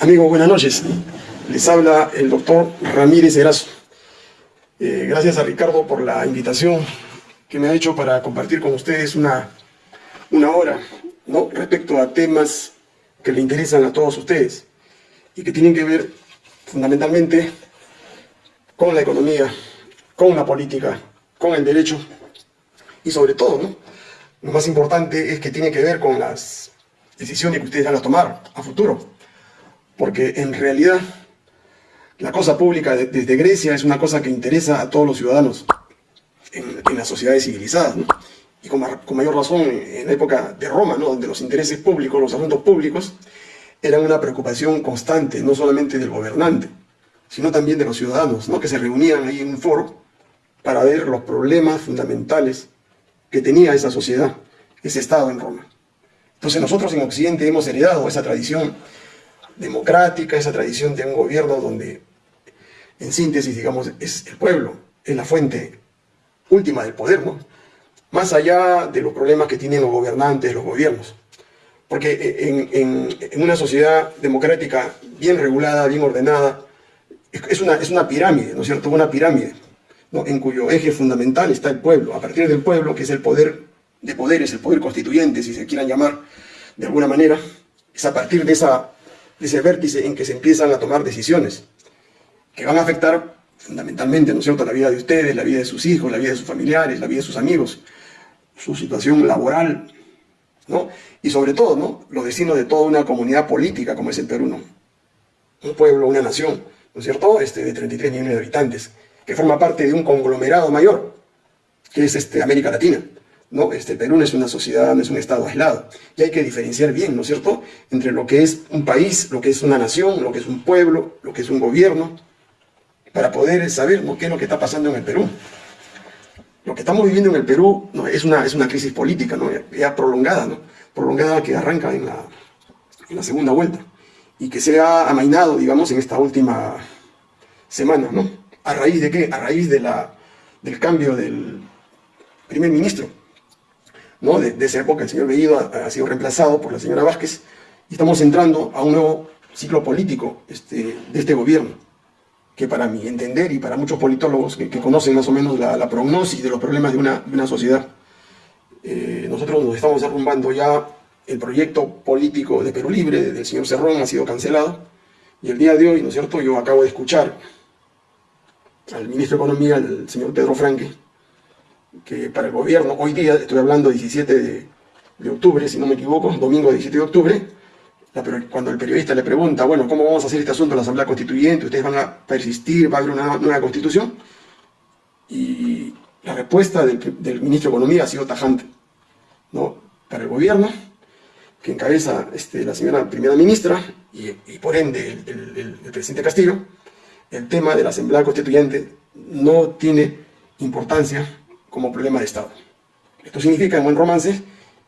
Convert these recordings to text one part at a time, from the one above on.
Amigos, buenas noches. Les habla el doctor Ramírez Erazo. Eh, gracias a Ricardo por la invitación que me ha hecho para compartir con ustedes una, una hora respecto a temas que le interesan a todos ustedes y que tienen que ver fundamentalmente con la economía, con la política, con el derecho y sobre todo, lo más importante es que tiene que ver con las decisiones que ustedes van a tomar a futuro. Porque en realidad la cosa pública desde Grecia es una cosa que interesa a todos los ciudadanos en, las sociedades civilizadas. Y con, mayor razón en la época de Roma, donde los intereses públicos, los asuntos públicos, eran una preocupación constante, no solamente del gobernante, sino también de los ciudadanos, ¿no? que se reunían ahí en un foro para ver los problemas fundamentales que tenía esa sociedad, ese Estado en Roma. Entonces nosotros en Occidente hemos heredado esa tradición democrática, esa tradición de un gobierno donde, en síntesis, digamos, es el pueblo, es la fuente última del poder. Más allá de los problemas que tienen los gobernantes, los gobiernos. Porque en, una sociedad democrática bien regulada, bien ordenada, es una, es una pirámide, ¿no es cierto? Una pirámide, en cuyo eje fundamental está el pueblo. A partir del pueblo, que es el poder de poderes, el poder constituyente, si se quieran llamar de alguna manera, es a partir de, esa, ese vértice en que se empiezan a tomar decisiones que van a afectar fundamentalmente, ¿no es cierto?, la vida de ustedes, la vida de sus hijos, la vida de sus familiares, la vida de sus amigos, su situación laboral, ¿no? Y sobre todo, ¿no?, los destinos de toda una comunidad política como es el Perú, ¿no? Un pueblo, una nación, ¿no es cierto?, este, de 33 millones de habitantes, que forma parte de un conglomerado mayor, que es este, América Latina. ¿No? Este, Perú no es una sociedad, no es un estado aislado. Y hay que diferenciar bien, ¿no es cierto?, entre lo que es un país, lo que es una nación, lo que es un pueblo, lo que es un gobierno, para poder saber qué es lo que está pasando en el Perú. Lo que estamos viviendo en el Perú ¿no? es, una, es una crisis política, ¿no? ya prolongada, ¿no? prolongada que arranca en la, en la segunda vuelta y que se ha amainado, digamos, en esta última semana, ¿no? ¿A raíz de qué? A raíz de la, del cambio del primer ministro, ¿no? de, esa época el señor Bellido ha, sido reemplazado por la señora Vázquez y estamos entrando a un nuevo ciclo político este, de este gobierno que para mi entender y para muchos politólogos que, conocen más o menos la, prognosis de los problemas de una, una sociedad, eh, nosotros nos estamos derrumbando ya el proyecto político de Perú Libre del señor Cerrón ha sido cancelado y el día de hoy, ¿no es cierto?, yo acabo de escuchar al ministro de Economía, el señor Pedro Franque, que para el gobierno, hoy día, estoy hablando 17 de, octubre, si no me equivoco, domingo 17 de octubre, cuando el periodista le pregunta, bueno, ¿cómo vamos a hacer este asunto en la Asamblea Constituyente? ¿Ustedes van a persistir? ¿Va a haber una nueva constitución? Y la respuesta del, ministro de Economía ha sido tajante. ¿no? Para el gobierno, que encabeza este, la señora primera ministra, y, por ende el, el presidente Castillo, el tema de la Asamblea Constituyente no tiene importancia como problema de Estado. Esto significa, en buen romance,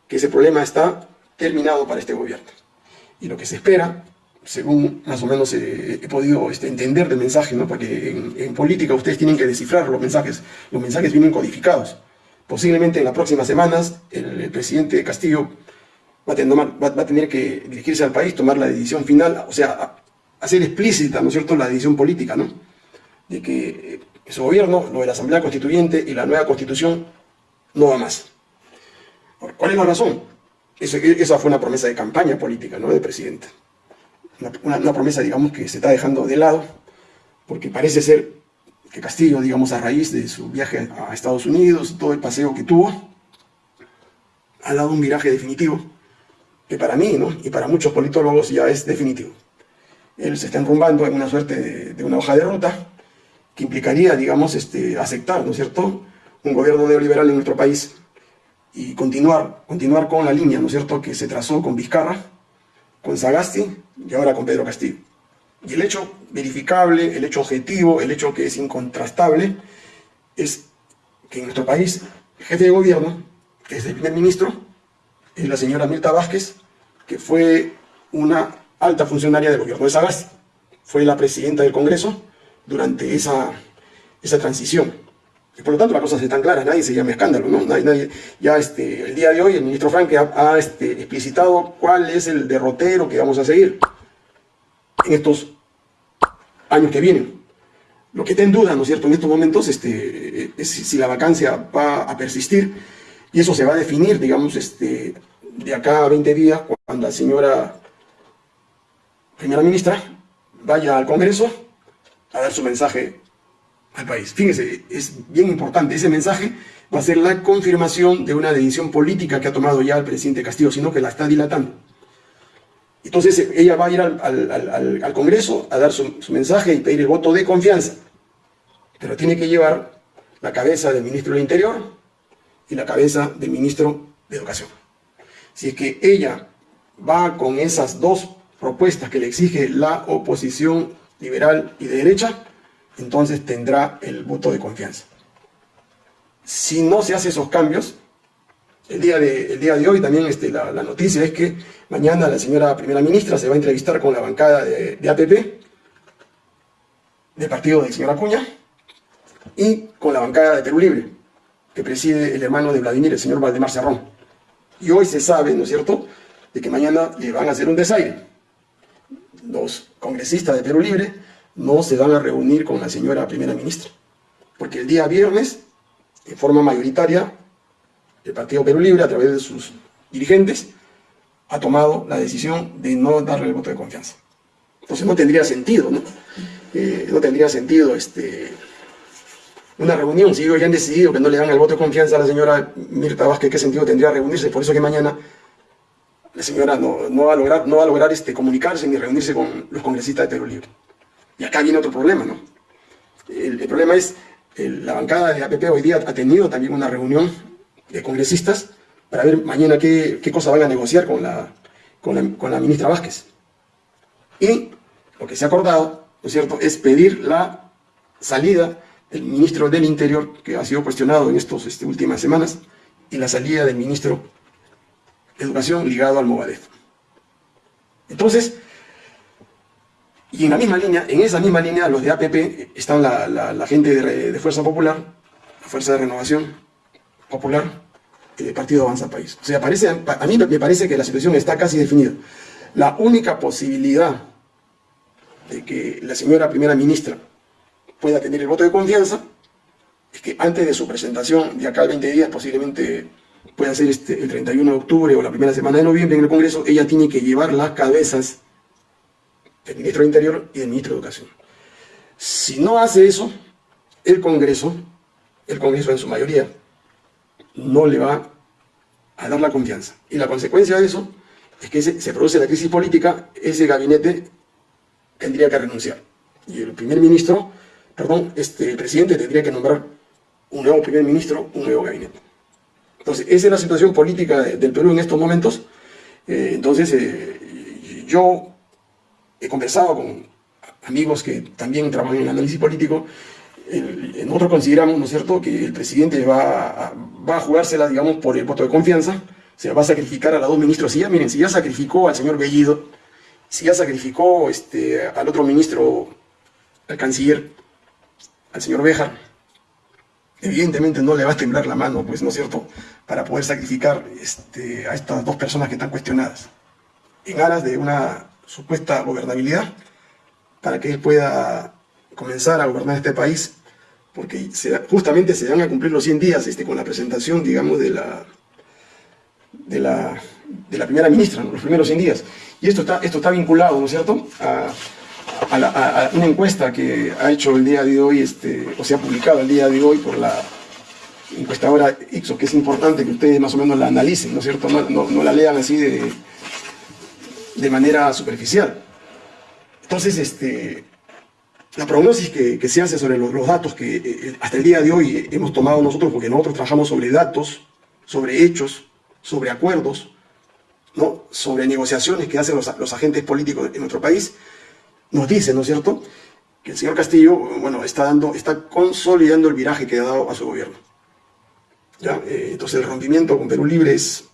que ese problema está terminado para este gobierno. Y lo que se espera, según más o menos he podido este, entender del mensaje, ¿no? porque en, política ustedes tienen que descifrar los mensajes, los mensajes vienen codificados. Posiblemente en las próximas semanas el, presidente Castillo va a, tener, va a, tener, que dirigirse al país, tomar la decisión final, o sea, hacer explícita, ¿no es cierto?, la decisión política, ¿no? De que su gobierno, lo de la Asamblea Constituyente y la nueva Constitución no va más. ¿Cuál es la razón? esa fue una promesa de campaña política, ¿no?, del presidente. Una, promesa, digamos, que se está dejando de lado, porque parece ser que Castillo, digamos, a raíz de su viaje a Estados Unidos, todo el paseo que tuvo, ha dado un viraje definitivo, que para mí, ¿no?, y para muchos politólogos ya es definitivo. Él se está enrumbando en una suerte de una hoja de ruta, que implicaría, digamos, este, aceptar, ¿no es cierto?, un gobierno neoliberal en nuestro país y continuar, continuar con la línea, ¿no es cierto?, que se trazó con Vizcarra, con Sagasti y ahora con Pedro Castillo. Y el hecho verificable, el hecho objetivo, el hecho que es incontrastable, es que en nuestro país el jefe de gobierno, que es el primer ministro, es la señora Mirta Vázquez, que fue una alta funcionaria del gobierno de Sagasti. Fue la presidenta del Congreso, durante esa, esa transición. Y por lo tanto las cosas están claras, nadie se llama escándalo, ¿no? Nadie, ya este, el día de hoy el ministro Frank ha, este, explicitado cuál es el derrotero que vamos a seguir. en estos años que vienen. Lo que está en duda, ¿no es cierto?, en estos momentos este, es si la vacancia va a persistir y eso se va a definir, digamos, este, de acá a 20 días, cuando la señora primera ministra vaya al Congreso a dar su mensaje al país. Fíjense, es bien importante, ese mensaje va a ser la confirmación de una decisión política que ha tomado ya el presidente Castillo, sino que la está dilatando. Entonces ella va a ir al, Congreso a dar su, mensaje y pedir el voto de confianza, pero tiene que llevar la cabeza del ministro del Interior y la cabeza del ministro de Educación. Si es que ella va con esas dos propuestas que le exige la oposición liberal y de derecha, entonces tendrá el voto de confianza. Si no se hace esos cambios, el día de, día de hoy también este, la, noticia es que mañana la señora primera ministra se va a entrevistar con la bancada de, APP, del partido del señor Acuña, y con la bancada de Perú Libre, que preside el hermano de Vladimir, el señor Valdemar Cerrón. Y hoy se sabe, ¿no es cierto?, de que mañana le van a hacer un desaire. Los congresistas de Perú Libre no se van a reunir con la señora primera ministra, porque el día viernes, en forma mayoritaria, el Partido Perú Libre, a través de sus dirigentes, ha tomado la decisión de no darle el voto de confianza. Entonces no tendría sentido, ¿no? Eh, no tendría sentido este, una reunión. Si ellos ya han decidido que no le dan el voto de confianza a la señora Mirta Vázquez, ¿qué sentido tendría reunirse? Por eso que mañana la señora no, va a lograr, este, comunicarse ni reunirse con los congresistas de Perú Libre. Y acá viene otro problema, ¿no? El, problema es, la bancada de APP hoy día ha tenido también una reunión de congresistas para ver mañana qué, cosa van a negociar con la, ministra Vázquez. Y lo que se ha acordado, ¿no es cierto?, es pedir la salida del ministro del Interior, que ha sido cuestionado en estas este, últimas semanas, y la salida del ministro Educación ligado al Movadef. Entonces, y en la misma línea, en esa misma línea, los de APP, están la, gente de, Fuerza Popular, la Fuerza de Renovación, Popular, el Partido Avanza País. O sea, a mí me parece que la situación está casi definida. La única posibilidad de que la señora primera ministra pueda tener el voto de confianza es que antes de su presentación, de acá al 20 días, posiblemente pueda ser este, el 31 de octubre o la primera semana de noviembre en el Congreso, ella tiene que llevar las cabezas del ministro de Interior y del ministro de Educación. Si no hace eso, el Congreso, el Congreso en su mayoría, no le va a dar la confianza. Y la consecuencia de eso es que se, produce la crisis política, ese gabinete tendría que renunciar. Y el primer ministro, perdón, este, el presidente tendría que nombrar un nuevo primer ministro, un nuevo gabinete. Entonces, esa es la situación política del Perú en estos momentos. Eh, entonces, eh, yo he conversado con amigos que también trabajan en el análisis político nosotros consideramos, ¿no es cierto?, que el presidente va a, jugársela, digamos, por el voto de confianza, se va a sacrificar a los dos ministros. Si ya, miren, si ya sacrificó al señor Bellido, si ya sacrificó este, al otro ministro, al canciller, al señor Bejar, evidentemente no le va a temblar la mano, pues, ¿no es cierto?, para poder sacrificar este, a estas dos personas que están cuestionadas, en aras de una supuesta gobernabilidad, para que él pueda comenzar a gobernar este país porque justamente se van a cumplir los 100 días este, con la presentación, digamos, de la, de la, de la primera ministra, los primeros 100 días. Y esto está, esto está vinculado, ¿no es cierto?, a, una encuesta que ha hecho el día de hoy, este, o se ha publicado el día de hoy por la encuestadora Ixo, que es importante que ustedes más o menos la analicen, ¿no es cierto?, no, no, la lean así de, de manera superficial. Entonces, este, la prognosis que, se hace sobre los, datos que eh, eh, hasta el día de hoy hemos tomado nosotros, porque nosotros trabajamos sobre datos, sobre hechos, sobre acuerdos, ¿no? sobre negociaciones que hacen los, agentes políticos en nuestro país, nos dice, ¿no es cierto?, que el señor Castillo, bueno, está, dando, está consolidando el viraje que ha dado a su gobierno. ¿Ya? Eh, entonces el rompimiento con Perú Libre es,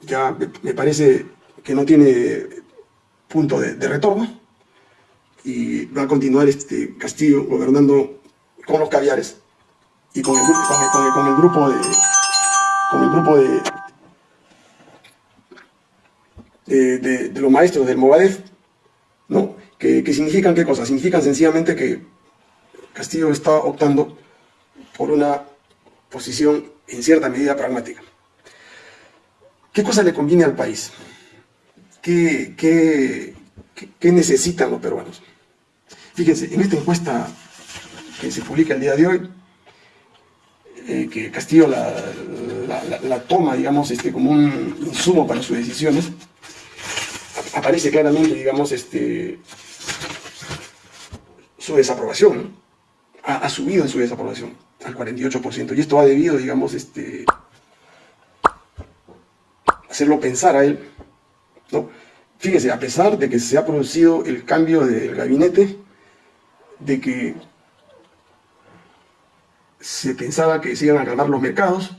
ya me, parece que no tiene punto de retorno, y va a continuar este Castillo gobernando con los caviares y con el, con el, grupo de con el grupo de de, los maestros del Movadef ¿no? Que, significan qué cosa? Significan sencillamente que Castillo está optando por una posición en cierta medida pragmática. ¿Qué cosa le conviene al país? ¿Qué, qué, qué necesitan los peruanos? Fíjense, en esta encuesta que se publica el día de hoy, eh, que Castillo la, toma, digamos, este, como un insumo para sus decisiones, aparece claramente, digamos, este, su desaprobación, ha, subido en su desaprobación al 48%, y esto ha debido, digamos, este, hacerlo pensar a él, ¿no? Fíjese, a pesar de que se ha producido el cambio del gabinete, de que se pensaba que se iban a calmar los mercados,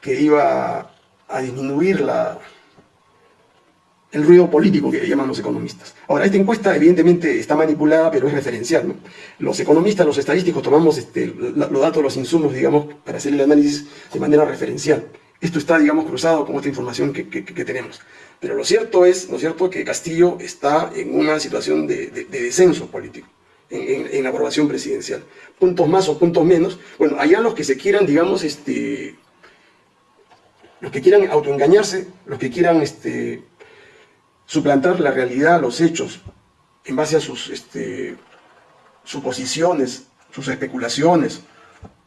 que iba a disminuir la, el ruido político que llaman los economistas. Ahora, esta encuesta evidentemente está manipulada, pero es referencial. ¿no? Los economistas, los estadísticos, tomamos este, los datos, los insumos, digamos, para hacer el análisis de manera referencial. Esto está, digamos, cruzado con esta información que, tenemos. Pero lo cierto es, ¿no es cierto?, que Castillo está en una situación de descenso político en, la aprobación presidencial. Puntos más o puntos menos. Bueno, allá los que se quieran, digamos, este, los que quieran autoengañarse, los que quieran este, suplantar la realidad, los hechos, en base a sus este, suposiciones, sus especulaciones,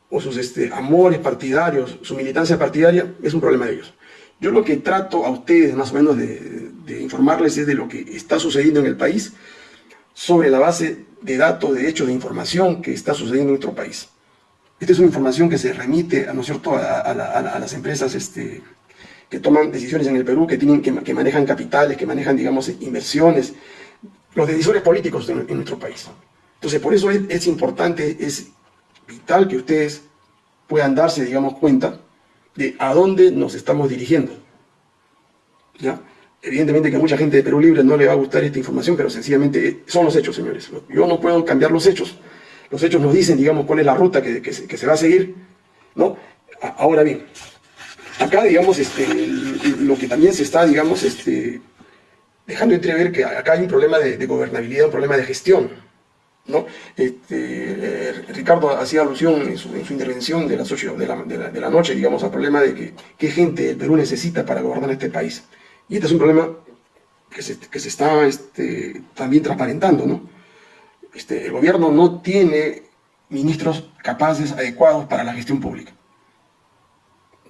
o sus este, amores partidarios, su militancia partidaria, es un problema de ellos. Yo lo que trato a ustedes más o menos de, informarles es de lo que está sucediendo en el país, sobre la base de datos, de hechos, de información que está sucediendo en nuestro país. Esta es una información que se remite, ¿no es cierto?, a, las empresas este, que toman decisiones en el Perú, que, tienen, que, manejan capitales, que manejan, digamos, inversiones, los decisores políticos en, nuestro país. Entonces, por eso es, importante, es vital que ustedes puedan darse, digamos, cuenta de a dónde nos estamos dirigiendo. ¿Ya? Evidentemente que a mucha gente de Perú Libre no le va a gustar esta información, pero sencillamente son los hechos, señores. Yo no puedo cambiar los hechos. Los hechos nos dicen, digamos, cuál es la ruta que, se, va a seguir, ¿no? Ahora bien, acá, digamos, este, lo que también se está, digamos, este, dejando entrever que acá hay un problema de, gobernabilidad, un problema de gestión, ¿no? Este, eh, Ricardo hacía alusión en su, intervención de las 8 de la, noche, digamos, al problema de que qué gente el Perú necesita para gobernar este país. Y este es un problema que se, está este, también transparentando, ¿no? Este, el gobierno no tiene ministros capaces, adecuados para la gestión pública.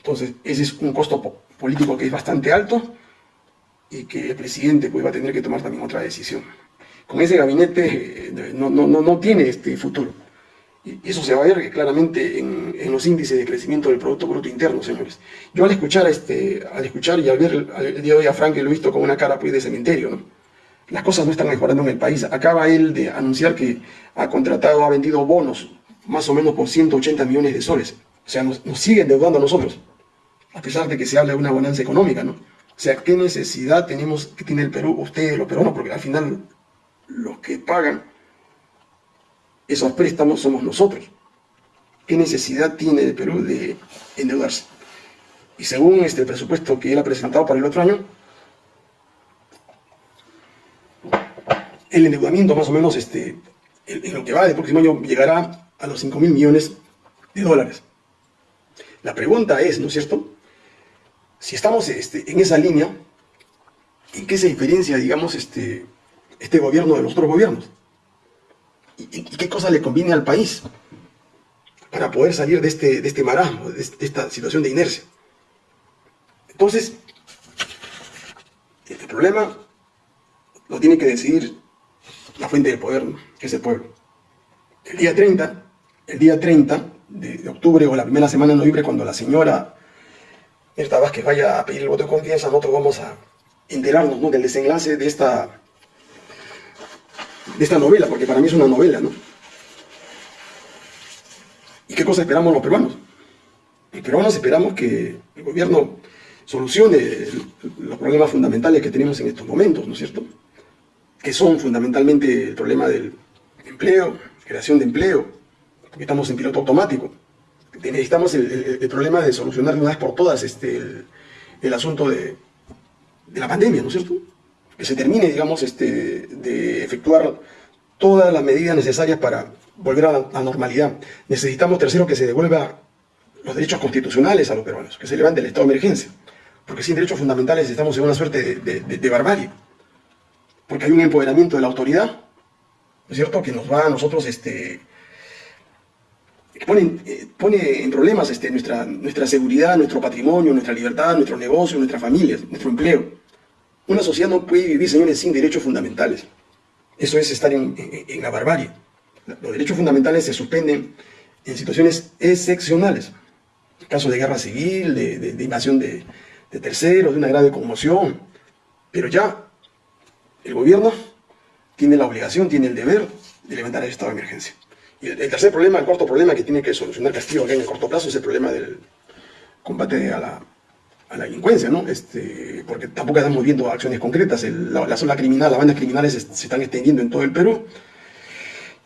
Entonces, ese es un costo político que es bastante alto y que el presidente pues, va a tener que tomar también otra decisión. Con ese gabinete eh, no, no, no tiene este futuro. Y eso se va a ver claramente en, los índices de crecimiento del Producto Bruto Interno, señores. Yo al escuchar, este, al escuchar y al ver el, día de hoy a Frank, lo he visto con una cara pues, de cementerio, ¿no? Las cosas no están mejorando en el país. Acaba él de anunciar que ha contratado, ha vendido bonos, más o menos por 180 millones de soles. O sea, nos, nos siguen deudando a nosotros, a pesar de que se habla de una bonanza económica, ¿no? O sea, ¿qué necesidad tenemos que tiene el Perú, ustedes los peruanos? Porque al final los que pagan esos préstamos somos nosotros. ¿Qué necesidad tiene el Perú de endeudarse? Y según este presupuesto que él ha presentado para el otro año, el endeudamiento más o menos este, en lo que va del próximo año llegará a los 5 mil millones de dólares. La pregunta es, ¿no es cierto? Si estamos este, en esa línea, ¿en qué se diferencia, digamos, este, este gobierno de los otros gobiernos? y, qué cosa le conviene al país para poder salir de este, de este marasmo, de, esta situación de inercia. Entonces, este problema lo tiene que decidir la fuente del poder, que es el pueblo. El día 30, el día 30 de, octubre o la primera semana de noviembre, cuando la señora Mirta Vázquez vaya a pedir el voto de confianza, nosotros vamos a enterarnos del desenlace de esta de esta novela, porque para mí es una novela, ¿no? ¿Y qué cosa esperamos los peruanos? Los peruanos esperamos que el gobierno solucione los problemas fundamentales que tenemos en estos momentos, ¿no es cierto? Que son fundamentalmente el problema del empleo, creación de empleo, porque estamos en piloto automático. Necesitamos el, problema de solucionar de una vez por todas este, el, asunto de, de la pandemia, ¿no es cierto? que se termine, digamos, este, de efectuar todas las medidas necesarias para volver a la normalidad. Necesitamos, tercero, que se devuelva los derechos constitucionales a los peruanos, que se levante el estado de emergencia, porque sin derechos fundamentales estamos en una suerte de, barbarie, porque hay un empoderamiento de la autoridad, ¿no es cierto?, que nos va a nosotros, este, pone, eh, pone en problemas este, nuestra, nuestra seguridad, nuestro patrimonio, nuestra libertad, nuestro negocio, nuestras familias, nuestro empleo. Una sociedad no puede vivir, señores, sin derechos fundamentales. Eso es estar en, la barbarie. Los derechos fundamentales se suspenden en situaciones excepcionales. Casos de guerra civil, de, invasión de, terceros, de una grave conmoción. Pero ya el gobierno tiene la obligación, tiene el deber de levantar el estado de emergencia. Y el, tercer problema, el cuarto problema que tiene que solucionar Castillo en el corto plazo es el problema del combate a la, a la delincuencia, ¿no? Este, porque tampoco estamos viendo acciones concretas. la, zona criminal, las bandas criminales se, están extendiendo en todo el Perú.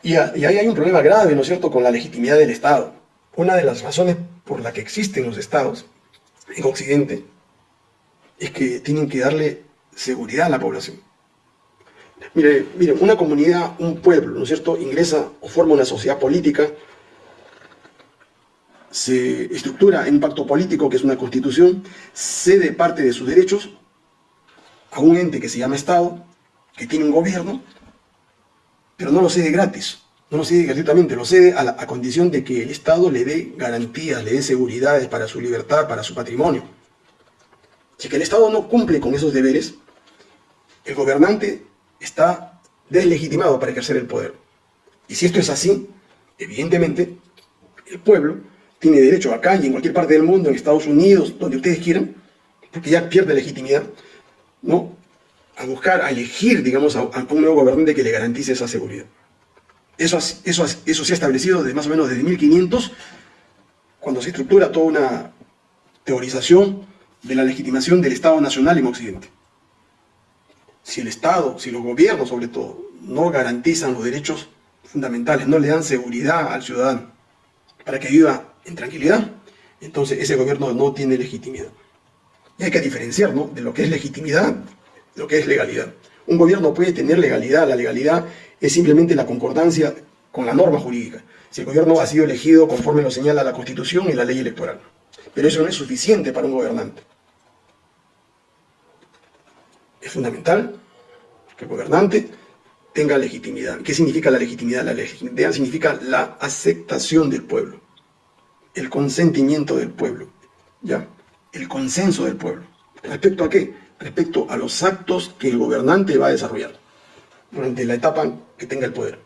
Y, ahí hay un problema grave, ¿no es cierto?, con la legitimidad del Estado. Una de las razones por la que existen los Estados en Occidente es que tienen que darle seguridad a la población. Mire, mire, una comunidad, un pueblo, ¿no es cierto?, ingresa o forma una sociedad política se estructura en un pacto político que es una constitución, cede parte de sus derechos a un ente que se llama Estado, que tiene un gobierno, pero no lo cede gratis, no lo cede gratuitamente, lo cede a, a condición de que el Estado le dé garantías, le dé seguridades para su libertad, para su patrimonio. Si el Estado no cumple con esos deberes, el gobernante está deslegitimado para ejercer el poder. Y si esto es así, evidentemente, el pueblo tiene derecho acá y en cualquier parte del mundo, en Estados Unidos, donde ustedes quieran, porque ya pierde legitimidad, ¿no? a buscar, a elegir, digamos, a, un nuevo gobernante que le garantice esa seguridad. Eso, eso, eso se ha establecido desde más o menos desde 1500, cuando se estructura toda una teorización de la legitimación del Estado Nacional en Occidente. Si el Estado, si los gobiernos sobre todo, no garantizan los derechos fundamentales, no le dan seguridad al ciudadano para que viva en tranquilidad, entonces ese gobierno no tiene legitimidad. Y hay que diferenciar ¿no? de lo que es legitimidad, de lo que es legalidad. Un gobierno puede tener legalidad, la legalidad es simplemente la concordancia con la norma jurídica. Si el gobierno ha sido elegido conforme lo señala la Constitución y la ley electoral. Pero eso no es suficiente para un gobernante. Es fundamental que el gobernante tenga legitimidad. ¿Qué significa la legitimidad? La legitimidad significa la aceptación del pueblo el consentimiento del pueblo, ¿ya? El consenso del pueblo. ¿Respecto a qué? Respecto a los actos que el gobernante va a desarrollar durante la etapa que tenga el poder.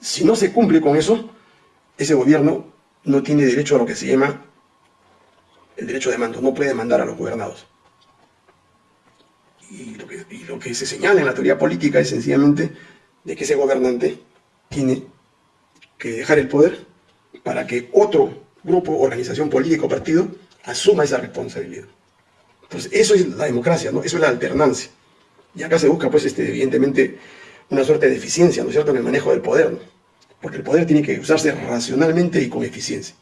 Si no se cumple con eso, ese gobierno no tiene derecho a lo que se llama el derecho de mando, no puede mandar a los gobernados. Y lo que, y lo que se señala en la teoría política es sencillamente de que ese gobernante tiene que dejar el poder para que otro grupo, organización política o partido asuma esa responsabilidad. Entonces, eso es la democracia, ¿no? Eso es la alternancia. Y acá se busca, pues, este, evidentemente, una suerte de eficiencia, ¿no es cierto?, en el manejo del poder, Porque el poder tiene que usarse racionalmente y con eficiencia.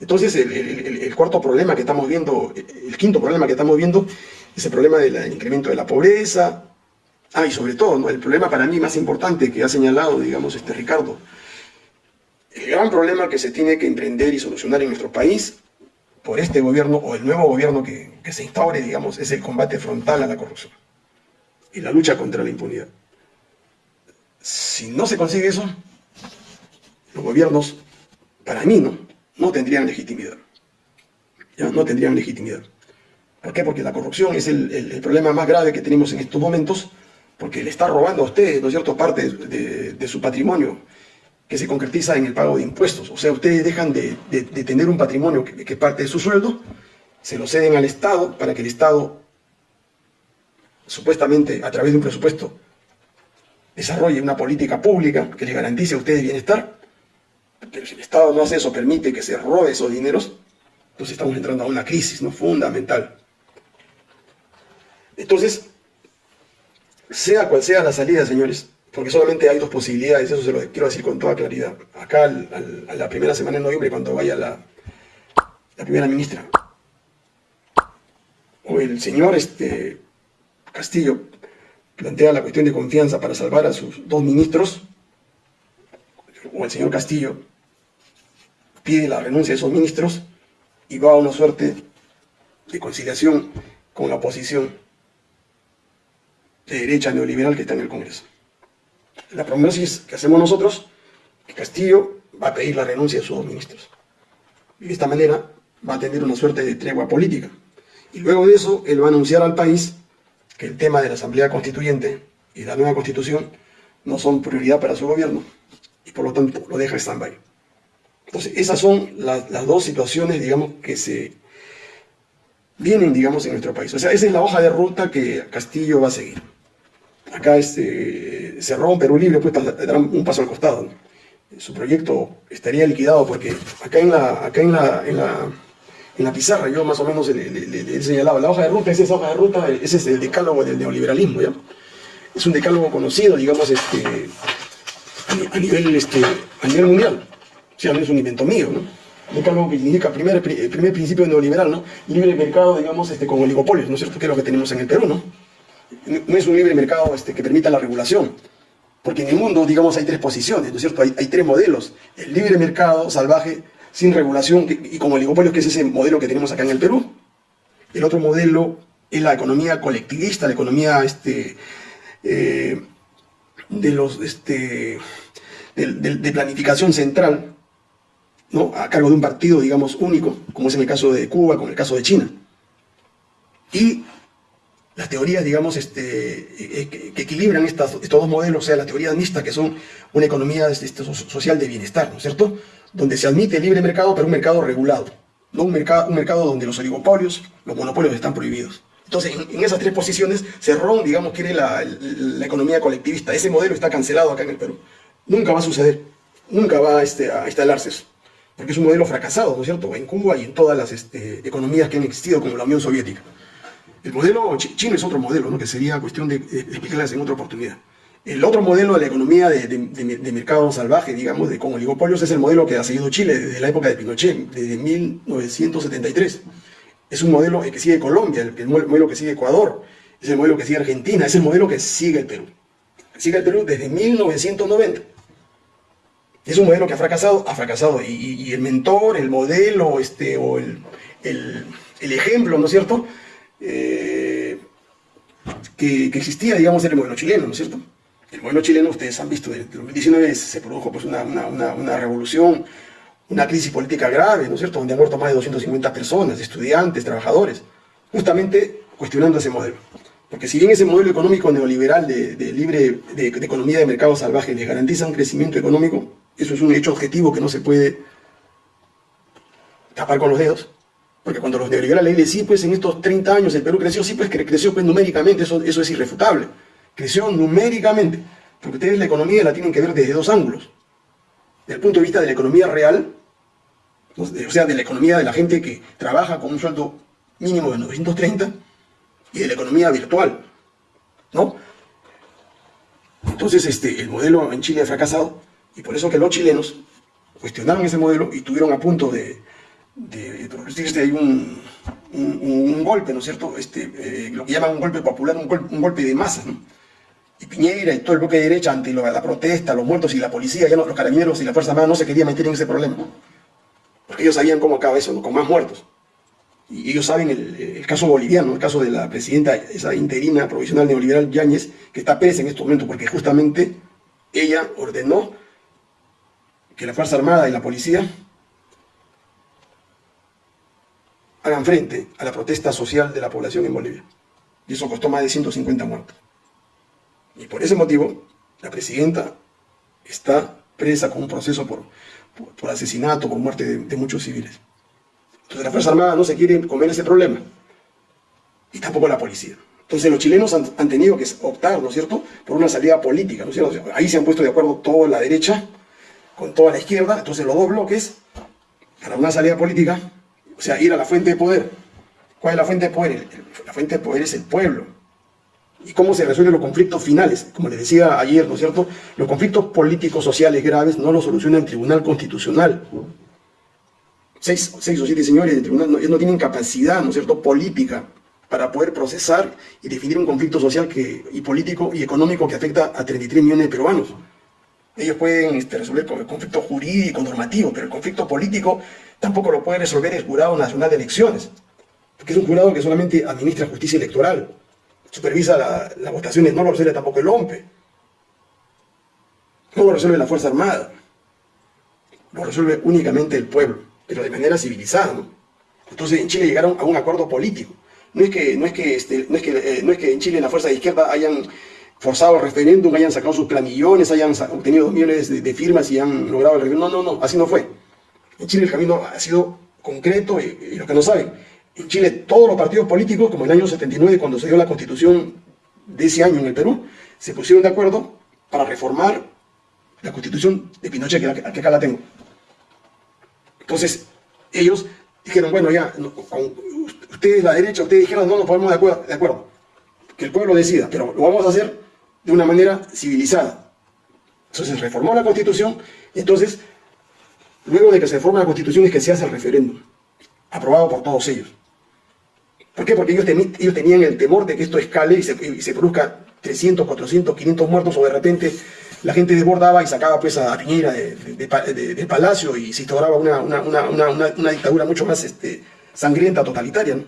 Entonces, el, cuarto problema que estamos viendo, el quinto problema que estamos viendo, es el problema del incremento de la pobreza. Ah, y sobre todo, el problema para mí más importante que ha señalado, digamos, este Ricardo, el gran problema que se tiene que emprender y solucionar en nuestro país por este gobierno o el nuevo gobierno que, se instaure, digamos, es el combate frontal a la corrupción y la lucha contra la impunidad. Si no se consigue eso, los gobiernos, para mí, no, no tendrían legitimidad. ¿Ya? No tendrían legitimidad. ¿Por qué? Porque la corrupción es el, problema más grave que tenemos en estos momentos, porque le está robando a ustedes, ¿no es cierto?, parte de su patrimonio que se concretiza en el pago de impuestos. O sea, ustedes dejan de, tener un patrimonio que, que, parte de su sueldo, se lo ceden al Estado para que el Estado, supuestamente a través de un presupuesto, desarrolle una política pública que les garantice a ustedes bienestar. Pero si el Estado no hace eso, permite que se robe esos dineros, entonces estamos entrando a una crisis ¿no? fundamental. Entonces, sea cual sea la salida, señores, porque solamente hay dos posibilidades, eso se lo quiero decir con toda claridad. Acá, a la primera semana de noviembre, cuando vaya la, la primera ministra, o el señor este, Castillo plantea la cuestión de confianza para salvar a sus dos ministros, o el señor Castillo pide la renuncia de esos ministros y va a una suerte de conciliación con la oposición de derecha neoliberal que está en el Congreso. La prognosis que hacemos nosotros, que Castillo va a pedir la renuncia de sus dos ministros. Y de esta manera va a tener una suerte de tregua política. Y luego de eso, él va a anunciar al país que el tema de la Asamblea Constituyente y la nueva Constitución no son prioridad para su gobierno y por lo tanto lo deja stand-by. Entonces, esas son las, dos situaciones, digamos, que se vienen, digamos, en nuestro país. O sea, esa es la hoja de ruta que Castillo va a seguir. Acá este, cerró un Perú Libre, pues dará un paso al costado. Su proyecto estaría liquidado porque acá en la, acá en la, en la en la pizarra yo más o menos le, he señalado, la hoja de ruta, esa es hoja de ruta, ese es el decálogo del neoliberalismo, ¿ya? Es un decálogo conocido, digamos, este, a, nivel, este, a nivel mundial. O sea, no es un invento mío, ¿no? Decálogo que significa primer, primer principio neoliberal, ¿no? Libre mercado, digamos, este, con oligopolios, ¿no es cierto? Que es lo que tenemos en el Perú, ¿no? No es un libre mercado este, que permita la regulación, porque en el mundo, digamos, hay tres posiciones, ¿no es cierto? Hay, tres modelos. El libre mercado salvaje, sin regulación y como oligopolios, que es ese modelo que tenemos acá en el Perú. El otro modelo es la economía colectivista, la economía este, eh, de, los, este, de, planificación central, ¿no? a cargo de un partido, digamos, único, como es en el caso de Cuba, como en el caso de China. Y las teorías, digamos, este, eh, que, equilibran estas, estos dos modelos, o sea, las teorías mixtas, que son una economía este, social de bienestar, ¿no es cierto? donde se admite el libre mercado, pero un mercado regulado, no un mercado, un mercado donde los oligopolios, los monopolios están prohibidos. Entonces, en, esas tres posiciones, Cerrón, digamos, quiere la, economía colectivista. Ese modelo está cancelado acá en el Perú. Nunca va a suceder, nunca va este, a instalarse eso, porque es un modelo fracasado, ¿no es cierto?, en Cuba y en todas las este, economías que han existido, como la Unión Soviética. El modelo chino es otro modelo, ¿no? que sería cuestión de, explicarles en otra oportunidad. El otro modelo de la economía de, mercado salvaje, digamos, de, con oligopolios, es el modelo que ha seguido Chile desde la época de Pinochet, desde 1973. Es un modelo que sigue Colombia, el, modelo que sigue Ecuador, es el modelo que sigue Argentina, es el modelo que sigue el Perú. Sigue el Perú desde 1990. Es un modelo que ha fracasado, ha fracasado. Y, el mentor, el modelo, este, o el, ejemplo, ¿no es cierto? Eh, que, que, existía, digamos, era el modelo chileno, ¿no es cierto? el modelo chileno, ustedes han visto, en 2019 se produjo pues, una, una, revolución, una crisis política grave, ¿no es cierto?, donde han muerto más de 250 personas, estudiantes, trabajadores, justamente cuestionando ese modelo. Porque si bien ese modelo económico neoliberal de, libre, de, economía de mercado salvaje les garantiza un crecimiento económico, eso es un hecho objetivo que no se puede tapar con los dedos. Porque cuando los neoliberales dicen, sí, pues en estos 30 años el Perú creció, sí, pues creció pues, numéricamente, eso, eso es irrefutable creció numéricamente, porque ustedes la economía la tienen que ver desde dos ángulos. Desde el punto de vista de la economía real, o sea, de la economía de la gente que trabaja con un sueldo mínimo de 930, y de la economía virtual, ¿no? Entonces, este, el modelo en Chile ha fracasado, y por eso que los chilenos cuestionaron ese modelo y tuvieron a punto de, de, producirse ahí un, un, golpe, ¿no es cierto? Este, eh, lo que llaman un golpe popular, un, golpe, un de masa, ¿no? y Piñera y todo el bloque de derecha ante la protesta, los muertos y la policía, ya los carabineros y la Fuerza Armada no se querían meter en ese problema. Porque ellos sabían cómo acaba eso, con más muertos. Y ellos saben el, caso boliviano, el caso de la presidenta, esa interina provisional neoliberal Yáñez, que está presa en estos momentos porque justamente ella ordenó que la Fuerza Armada y la policía hagan frente a la protesta social de la población en Bolivia. Y eso costó más de 150 muertos. Y por ese motivo, la presidenta está presa con un proceso por, por, asesinato, por muerte de, muchos civiles. Entonces la Fuerza Armada no se quiere comer ese problema. Y tampoco la policía. Entonces los chilenos han, tenido que optar, ¿no es cierto?, por una salida política, ¿no es cierto? Ahí se han puesto de acuerdo toda la derecha con toda la izquierda, entonces los dos bloques, para una salida política, o sea, ir a la fuente de poder. ¿Cuál es la fuente de poder? La fuente de poder es el pueblo y cómo se resuelven los conflictos finales. Como les decía ayer, ¿no es cierto? Los conflictos políticos, sociales graves no los soluciona el Tribunal Constitucional. Seis, seis o siete señores del tribunal no, no, tienen capacidad, ¿no es cierto?, política para poder procesar y definir un conflicto social y político y económico que afecta a 33 millones de peruanos. Ellos pueden este, resolver el conflicto jurídico, normativo, pero el conflicto político tampoco lo puede resolver el Jurado Nacional de Elecciones, porque es un jurado que solamente administra justicia electoral, supervisa las votaciones, no lo resuelve tampoco el OMPE, no lo resuelve la Fuerza Armada, lo resuelve únicamente el pueblo, pero de manera civilizada. Entonces en Chile llegaron a un acuerdo político. No es que, no es que, este, no es que, eh, no es que en Chile la fuerza de izquierda hayan forzado el referéndum, hayan sacado sus planillones, hayan obtenido dos millones de, firmas y han logrado el referéndum. No, no, no, así no fue. En Chile el camino ha sido concreto y, los que no saben, en Chile todos los partidos políticos, como en el año 79 cuando se dio la constitución de ese año en el Perú, se pusieron de acuerdo para reformar la constitución de Pinochet, que, que acá la tengo. Entonces, ellos dijeron, bueno, ya, ustedes la derecha, ustedes dijeron, no nos ponemos de acuerdo, de acuerdo, que el pueblo decida, pero lo vamos a hacer de una manera civilizada. Entonces reformó la constitución, entonces, luego de que se reforma la constitución es que se hace el referéndum, aprobado por todos ellos. ¿Por qué? Porque ellos, tenían el temor de que esto escale y se, y produzca 300, 400, 500 muertos o de repente la gente desbordaba y sacaba pues a Piñera del palacio y se instauraba una, dictadura mucho más este, sangrienta, totalitaria.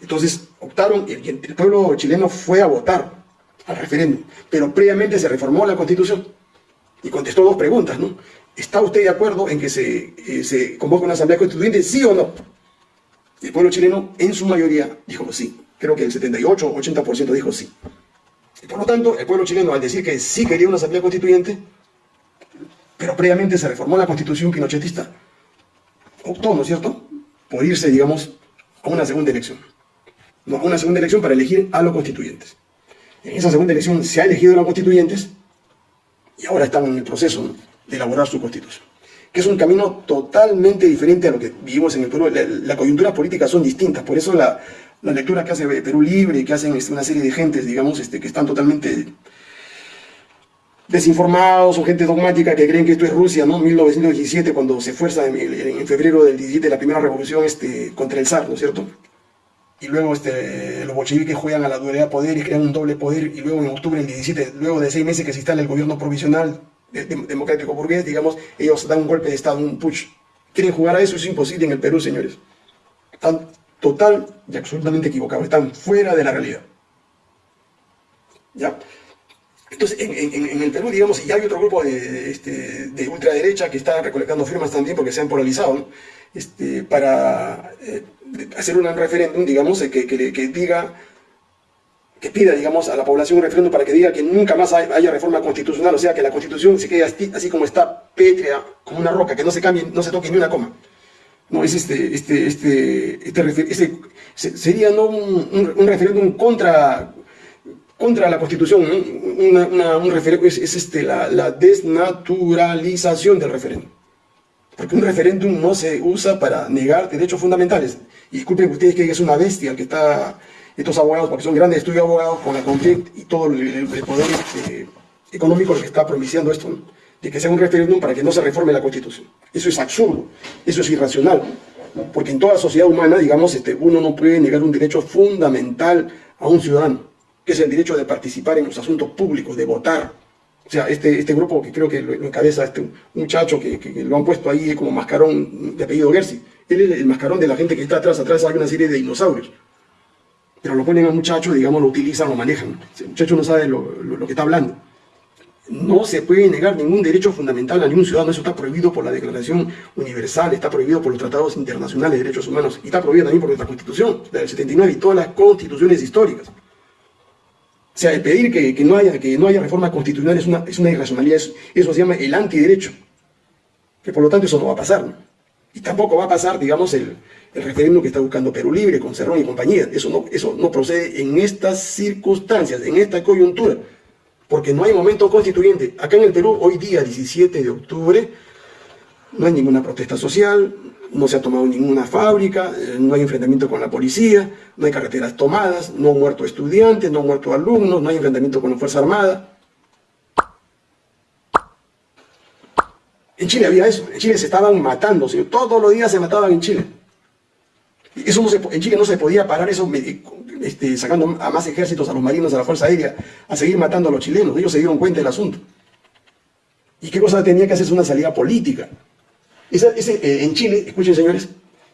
Entonces optaron, y el, pueblo chileno fue a votar al referéndum, pero previamente se reformó la constitución y contestó dos preguntas, ¿no? ¿Está usted de acuerdo en que se, eh, convoque una asamblea constituyente, sí o no? El pueblo chileno en su mayoría dijo sí, creo que el 78 o 80% dijo sí. Y por lo tanto, el pueblo chileno, al decir que sí quería una asamblea constituyente, pero previamente se reformó la constitución pinochetista, optó, ¿no es cierto?, por irse, digamos, a una segunda elección. No, a una segunda elección para elegir a los constituyentes. En esa segunda elección se ha elegido los constituyentes y ahora están en el proceso de elaborar su constitución. Que es un camino totalmente diferente a lo que vivimos en el Perú. Las coyunturas políticas son distintas, por eso la, la lectura que hace Perú Libre, que hacen este, una serie de gentes, digamos, este, que están totalmente desinformados o gente dogmática que creen que esto es Rusia, ¿no? 1917, cuando se fuerza en, febrero del 17 la primera revolución este, contra el zar, ¿no es cierto? Y luego este, los bolcheviques juegan a la dualidad de poder y crean un doble poder, y luego en octubre del 17, luego de seis meses que se instala el gobierno provisional democrático burgués, digamos, ellos dan un golpe de Estado, un putsch. Quieren jugar a eso, es imposible en el Perú, señores. Están total y absolutamente equivocado, están fuera de la realidad. ¿Ya? Entonces, en, el Perú, digamos, y hay otro grupo de, este, de ultraderecha que está recolectando firmas también porque se han polarizado, este, para eh, hacer un referéndum, digamos, que, que, diga, que pida, digamos, a la población un referéndum para que diga que nunca más haya reforma constitucional, o sea, que la constitución se quede así, así como está, pétrea, como una roca, que no se cambie, no se toque ni una coma. No, es este, este, este, este, este sería ¿no? un, un, referéndum contra, contra la Constitución, un referéndum, es, este, la, la, desnaturalización del referéndum. Porque un referéndum no se usa para negar derechos fundamentales. Y disculpen ustedes que es una bestia que está, estos abogados, porque son grandes estudios abogados, con la conflicto y todo el, poder este, económico que está propiciando esto de que sea un referéndum para que no se reforme la Constitución. Eso es absurdo, eso es irracional, porque en toda sociedad humana, digamos, este, uno no puede negar un derecho fundamental a un ciudadano, que es el derecho de participar en los asuntos públicos, de votar. O sea, este, este grupo que creo que lo, encabeza este muchacho que, que, lo han puesto ahí como mascarón de apellido Gersi, él es el mascarón de la gente que está atrás, atrás hay una serie de dinosaurios. Pero lo ponen al muchacho, digamos, lo utilizan, lo manejan. El muchacho no sabe lo, lo que está hablando. No se puede negar ningún derecho fundamental a ningún ciudadano, eso está prohibido por la Declaración Universal, está prohibido por los tratados internacionales de derechos humanos y está prohibido también por nuestra Constitución, la del 79 y todas las constituciones históricas. Sea, el pedir que, no, haya, que no haya reforma constitucional es una, es una irracionalidad, eso, se llama el antiderecho, que por lo tanto eso no va a pasar. Y tampoco va a pasar, digamos, el, el referéndum que está buscando Perú Libre, con Cerrón y compañía. Eso no, eso no procede en estas circunstancias, en esta coyuntura porque no hay momento constituyente. Acá en el Perú, hoy día 17 de octubre, no hay ninguna protesta social, no se ha tomado ninguna fábrica, eh, no hay enfrentamiento con la policía, no hay carreteras tomadas, no han muerto estudiantes, no han muerto alumnos, no hay enfrentamiento con la Fuerza Armada. En Chile había eso, en Chile se estaban matando, todos los días se mataban en Chile. Eso en Chile no se podía parar eso este, sacando a más ejércitos, a los marinos, a la Fuerza Aérea, a seguir matando a los chilenos. Ellos se dieron cuenta del asunto. ¿Y qué cosa tenía que hacerse una salida política? Eh, en Chile, escuchen señores,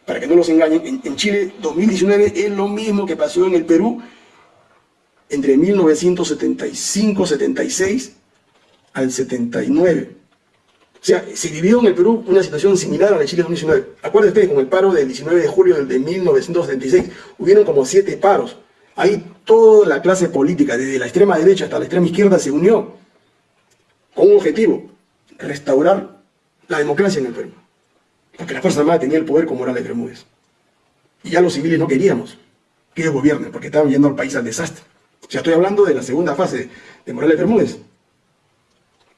para que no los engañen, en, Chile 2019 es lo mismo que pasó en el Perú entre 1975-76 al 79. O sea, se vivió en el Perú una situación similar a la de Chile 2019. Acuérdense, con el paro del 19 de julio de 1976, hubieron como siete paros. Ahí toda la clase política, desde la extrema derecha hasta la extrema izquierda, se unió con un objetivo, restaurar la democracia en el Perú. Porque la Fuerza Armada tenía el poder como Morales Bermúdez. Y ya los civiles no queríamos que ellos gobiernen, porque estaban yendo al país al desastre. O sea, estoy hablando de la segunda fase de Morales Bermúdez.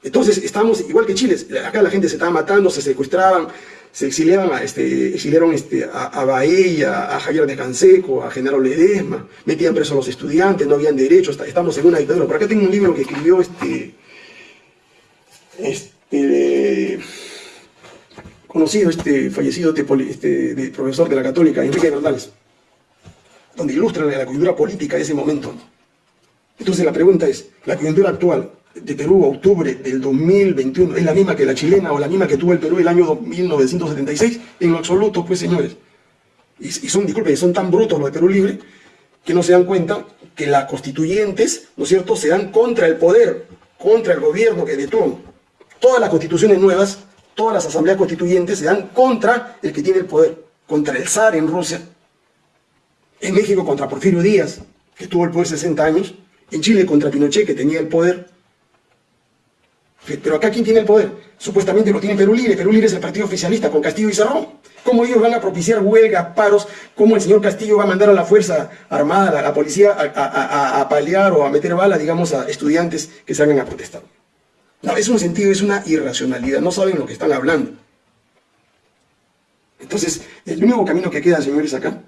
Entonces, estamos igual que Chile. Acá la gente se estaba matando, se secuestraban, se exiliaban a, este, exiliaron este, a, a a Javier de Canseco, a Genaro Ledesma, metían presos a los estudiantes, no habían derechos, estamos en una dictadura. Por acá tengo un libro que escribió este, este conocido, este fallecido este, de profesor de la Católica, Enrique Bernales, donde ilustra la coyuntura política de ese momento. Entonces la pregunta es, ¿la coyuntura actual de Perú, octubre del 2021, es la misma que la chilena o la misma que tuvo el Perú el año 1976? En lo absoluto, pues señores. Y, son, disculpen, son tan brutos los de Perú Libre que no se dan cuenta que las constituyentes, ¿no es cierto?, se dan contra el poder, contra el gobierno que detuvo. Todas las constituciones nuevas, todas las asambleas constituyentes se dan contra el que tiene el poder, contra el zar en Rusia, en México contra Porfirio Díaz, que tuvo el poder 60 años, en Chile contra Pinochet, que tenía el poder. Pero acá, ¿quién tiene el poder? Supuestamente lo tiene Perú Libre. Perú Libre es el partido oficialista con Castillo y Cerrón. ¿Cómo ellos van a propiciar huelgas, paros? ¿Cómo el señor Castillo va a mandar a la Fuerza Armada, a la policía, a, paliar o a meter bala, digamos, a estudiantes que salgan a protestar? No, es un sentido, es una irracionalidad. No saben lo que están hablando. Entonces, el único camino que queda, señores, acá,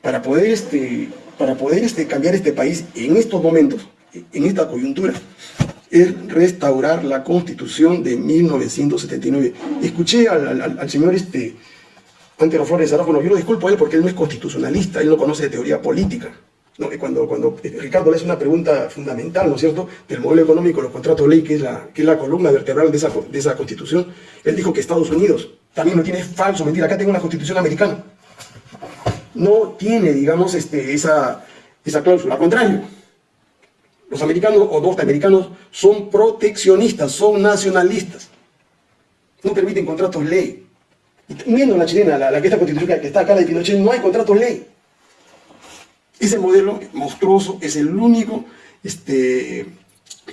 para poder, este, para poder este, cambiar este país en estos momentos, en esta coyuntura, es restaurar la Constitución de 1979. Escuché al, señor este, Antero Flores Arajo, yo lo disculpo a él porque él no es constitucionalista, él no conoce de teoría política. ¿No? Cuando, cuando Ricardo le hace una pregunta fundamental, ¿no es cierto?, del modelo económico, los contratos de ley, que es la, que es la columna vertebral de esa, de esa constitución, él dijo que Estados Unidos también no tiene falso, mentira, acá tengo una constitución americana. No tiene, digamos, este, esa, esa cláusula, al contrario. Los americanos o norteamericanos son proteccionistas, son nacionalistas. No permiten contratos ley. Y viendo la chilena, la, la que esta constitución que está acá de Pinochet, no hay contratos ley. Ese modelo monstruoso es el único, este,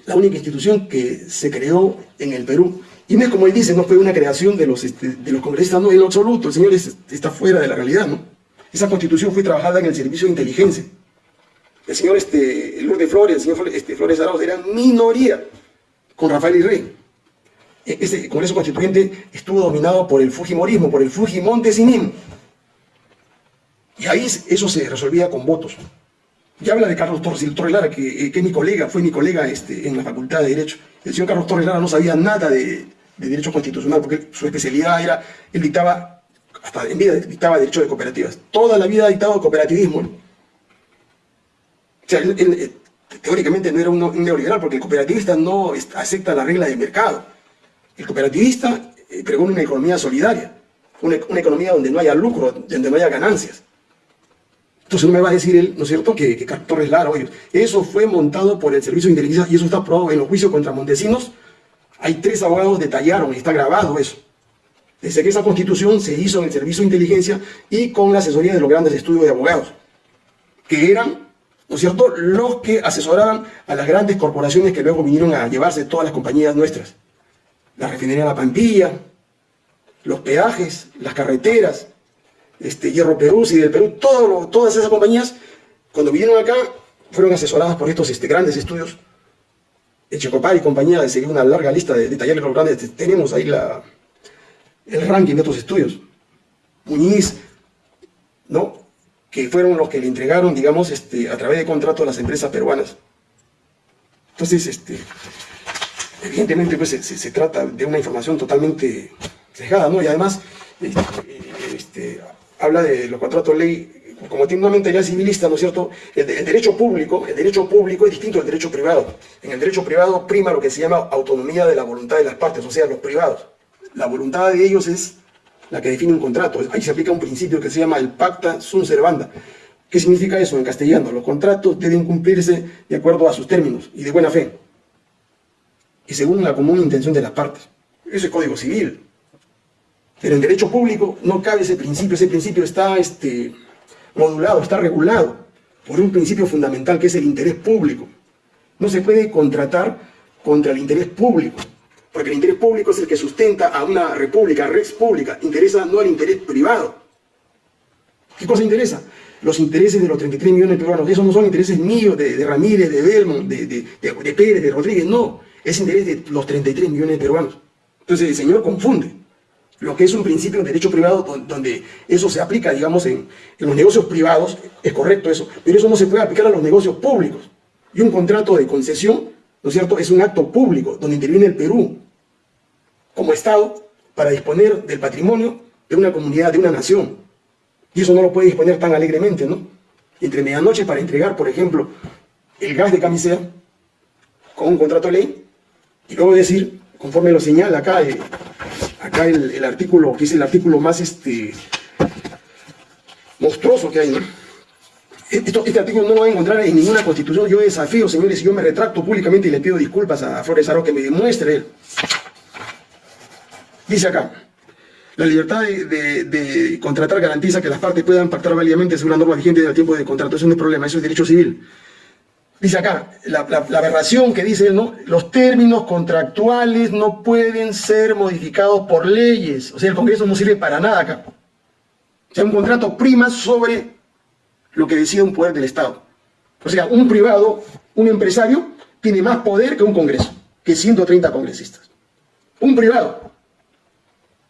la única institución que se creó en el Perú. Y no es como él dice, no fue una creación de los, este, de los congresistas, no, en absoluto, el señor está fuera de la realidad, ¿no? Esa constitución fue trabajada en el servicio de inteligencia. El señor este, Lourdes Flores, el señor este, Flores Arauz eran minoría con Rafael y Rey. E, ese Congreso Constituyente estuvo dominado por el Fujimorismo, por el Fujimontesinismo. Y ahí eso se resolvía con votos. Ya habla de Carlos Torres, el Torres Lara, que, eh, que mi colega, fue mi colega este, en la Facultad de Derecho. El señor Carlos Torres Lara no sabía nada de, Derecho Constitucional, porque su especialidad era, él dictaba, hasta en vida dictaba Derecho de Cooperativas. Toda la vida ha dictado cooperativismo. O sea, él, eh, teóricamente no era un, neoliberal, porque el cooperativista no acepta la regla del mercado. El cooperativista eh, pregona una economía solidaria, una, una economía donde no haya lucro, donde no haya ganancias. Entonces no me va a decir él, ¿no es cierto?, que, que Torres Lara, oye, eso fue montado por el Servicio de Inteligencia y eso está probado en los juicios contra Montesinos. Hay tres abogados detallaron, está grabado eso. Desde que esa constitución se hizo en el Servicio de Inteligencia y con la asesoría de los grandes estudios de abogados, que eran, ¿no es cierto?, los que asesoraban a las grandes corporaciones que luego vinieron a llevarse todas las compañías nuestras. La refinería La Pampilla, los peajes, las carreteras, este, Hierro Perú, y del Perú, todas esas compañías, cuando vinieron acá, fueron asesoradas por estos este, grandes estudios. Echecopar y compañía, de seguir una larga lista de, talleres grandes, tenemos ahí el ranking de estos estudios. Muñiz, ¿no? que fueron los que le entregaron, digamos, este, a través de contrato a las empresas peruanas. Entonces, este, evidentemente, pues, se, trata de una información totalmente cejada, ¿no? Y además, este, este habla de los contratos ley como tiene una mentalidad civilista, ¿no es cierto? El, derecho público, el derecho público es distinto al derecho privado. En el derecho privado prima lo que se llama autonomía de la voluntad de las partes, o sea, los privados. La voluntad de ellos es la que define un contrato. Ahí se aplica un principio que se llama el pacta sunt servanda. ¿Qué significa eso en castellano? Los contratos deben cumplirse de acuerdo a sus términos y de buena fe. Y según la común intención de las partes. Eso es código civil. Pero en derecho público no cabe ese principio. Ese principio está este, modulado, está regulado por un principio fundamental que es el interés público. No se puede contratar contra el interés público, porque el interés público es el que sustenta a una república, res pública, interesa no al interés privado. ¿Qué cosa interesa? Los intereses de los 33 millones de peruanos, esos no son intereses míos, de, Ramírez, de Belmont, de, de, de Pérez, de Rodríguez, no, es interés de los 33 millones de peruanos. Entonces el señor confunde lo que es un principio de derecho privado donde eso se aplica, digamos, en, los negocios privados, es correcto eso, pero eso no se puede aplicar a los negocios públicos. Y un contrato de concesión, ¿no es cierto?, es un acto público donde interviene el Perú como Estado para disponer del patrimonio de una comunidad, de una nación. Y eso no lo puede disponer tan alegremente, ¿no? Entre medianoche para entregar, por ejemplo, el gas de camisea con un contrato de ley y luego decir, conforme lo señala acá eh, acá el, artículo, que es el artículo más este, monstruoso que hay, este artículo no lo va a encontrar en ninguna constitución. Yo desafío, señores, y yo me retracto públicamente y le pido disculpas a Flores Aro que me demuestre él. Dice acá, la libertad de, contratar garantiza que las partes puedan pactar válidamente según la norma vigente del tiempo de contrato. Eso es problema, eso es derecho civil. Dice acá, la, aberración que dice, ¿no? los términos contractuales no pueden ser modificados por leyes. O sea, el Congreso no sirve para nada acá. O sea, un contrato prima sobre lo que decide un poder del Estado. O sea, un privado, un empresario, tiene más poder que un Congreso, que 130 congresistas. Un privado.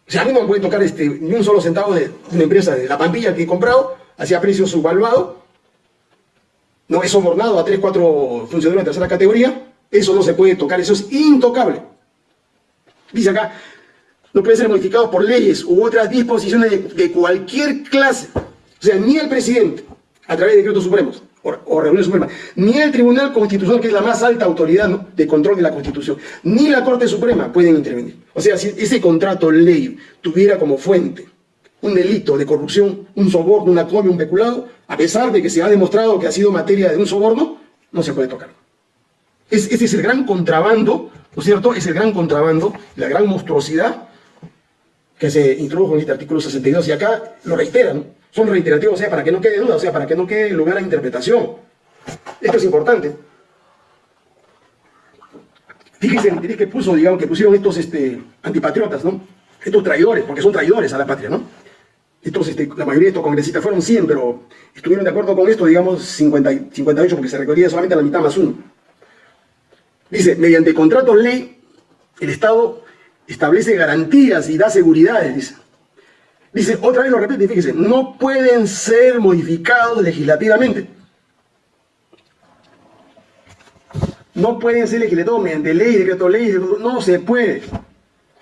O sea, a mí no me puede tocar este, ni un solo centavo de una empresa de la Pampilla que he comprado, hacia precio subvaluado, no es sobornado a 3, 4 funcionarios de tercera categoría, eso no se puede tocar, eso es intocable. Dice acá, no puede ser modificado por leyes u otras disposiciones de, cualquier clase. O sea, ni el presidente, a través de decretos supremos o, o reuniones ni el Tribunal Constitucional, que es la más alta autoridad de control de la Constitución, ni la Corte Suprema pueden intervenir. O sea, si ese contrato ley tuviera como fuente un delito de corrupción, un soborno, una comia, un peculado, a pesar de que se ha demostrado que ha sido materia de un soborno, no se puede tocar. Es, ese es el gran contrabando, ¿no es cierto? Es el gran contrabando, la gran monstruosidad que se introdujo en este artículo 62. Y acá lo reiteran, son reiterativos, o sea, para que no quede duda, o sea, para que no quede lugar a interpretación. Esto es importante. Fíjense que puso, digamos, que pusieron estos este, antipatriotas, ¿no? Estos traidores, porque son traidores a la patria, ¿no? Este, la mayoría de estos congresistas fueron 100, pero estuvieron de acuerdo con esto, digamos, 50, 58, porque se requería solamente la mitad más uno. Dice, mediante contrato ley, el Estado establece garantías y da seguridades, dice. Dice, otra vez lo repite, fíjese, no pueden ser modificados legislativamente. No pueden ser legislativos mediante ley, decreto ley, no se puede.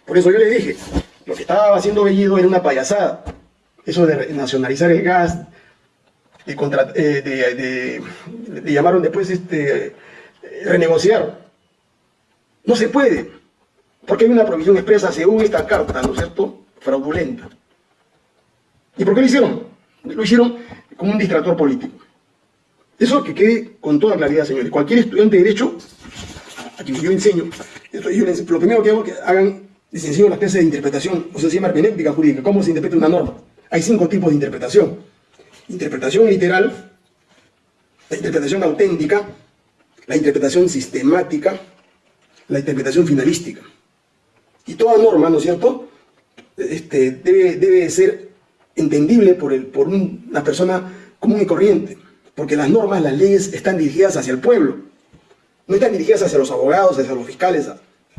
Por eso yo le dije, lo que estaba haciendo Bellido era una payasada eso de nacionalizar el gas, de, eh, llamaron después este, renegociar. No se puede, porque hay una provisión expresa según esta carta, ¿no es cierto?, fraudulenta. ¿Y por qué lo hicieron? Lo hicieron como un distractor político. Eso que quede con toda claridad, señores. Cualquier estudiante de Derecho, a quien yo enseño, lo primero que hago es que hagan, les enseño las clases de interpretación, o sea, se llama hermenéutica jurídica, cómo se interpreta una norma. Hay cinco tipos de interpretación. Interpretación literal, la interpretación auténtica, la interpretación sistemática, la interpretación finalística. Y toda norma, ¿no es cierto?, este, debe, ser entendible por, el, por una persona común y corriente, porque las normas, las leyes están dirigidas hacia el pueblo, no están dirigidas hacia los abogados, hacia los fiscales,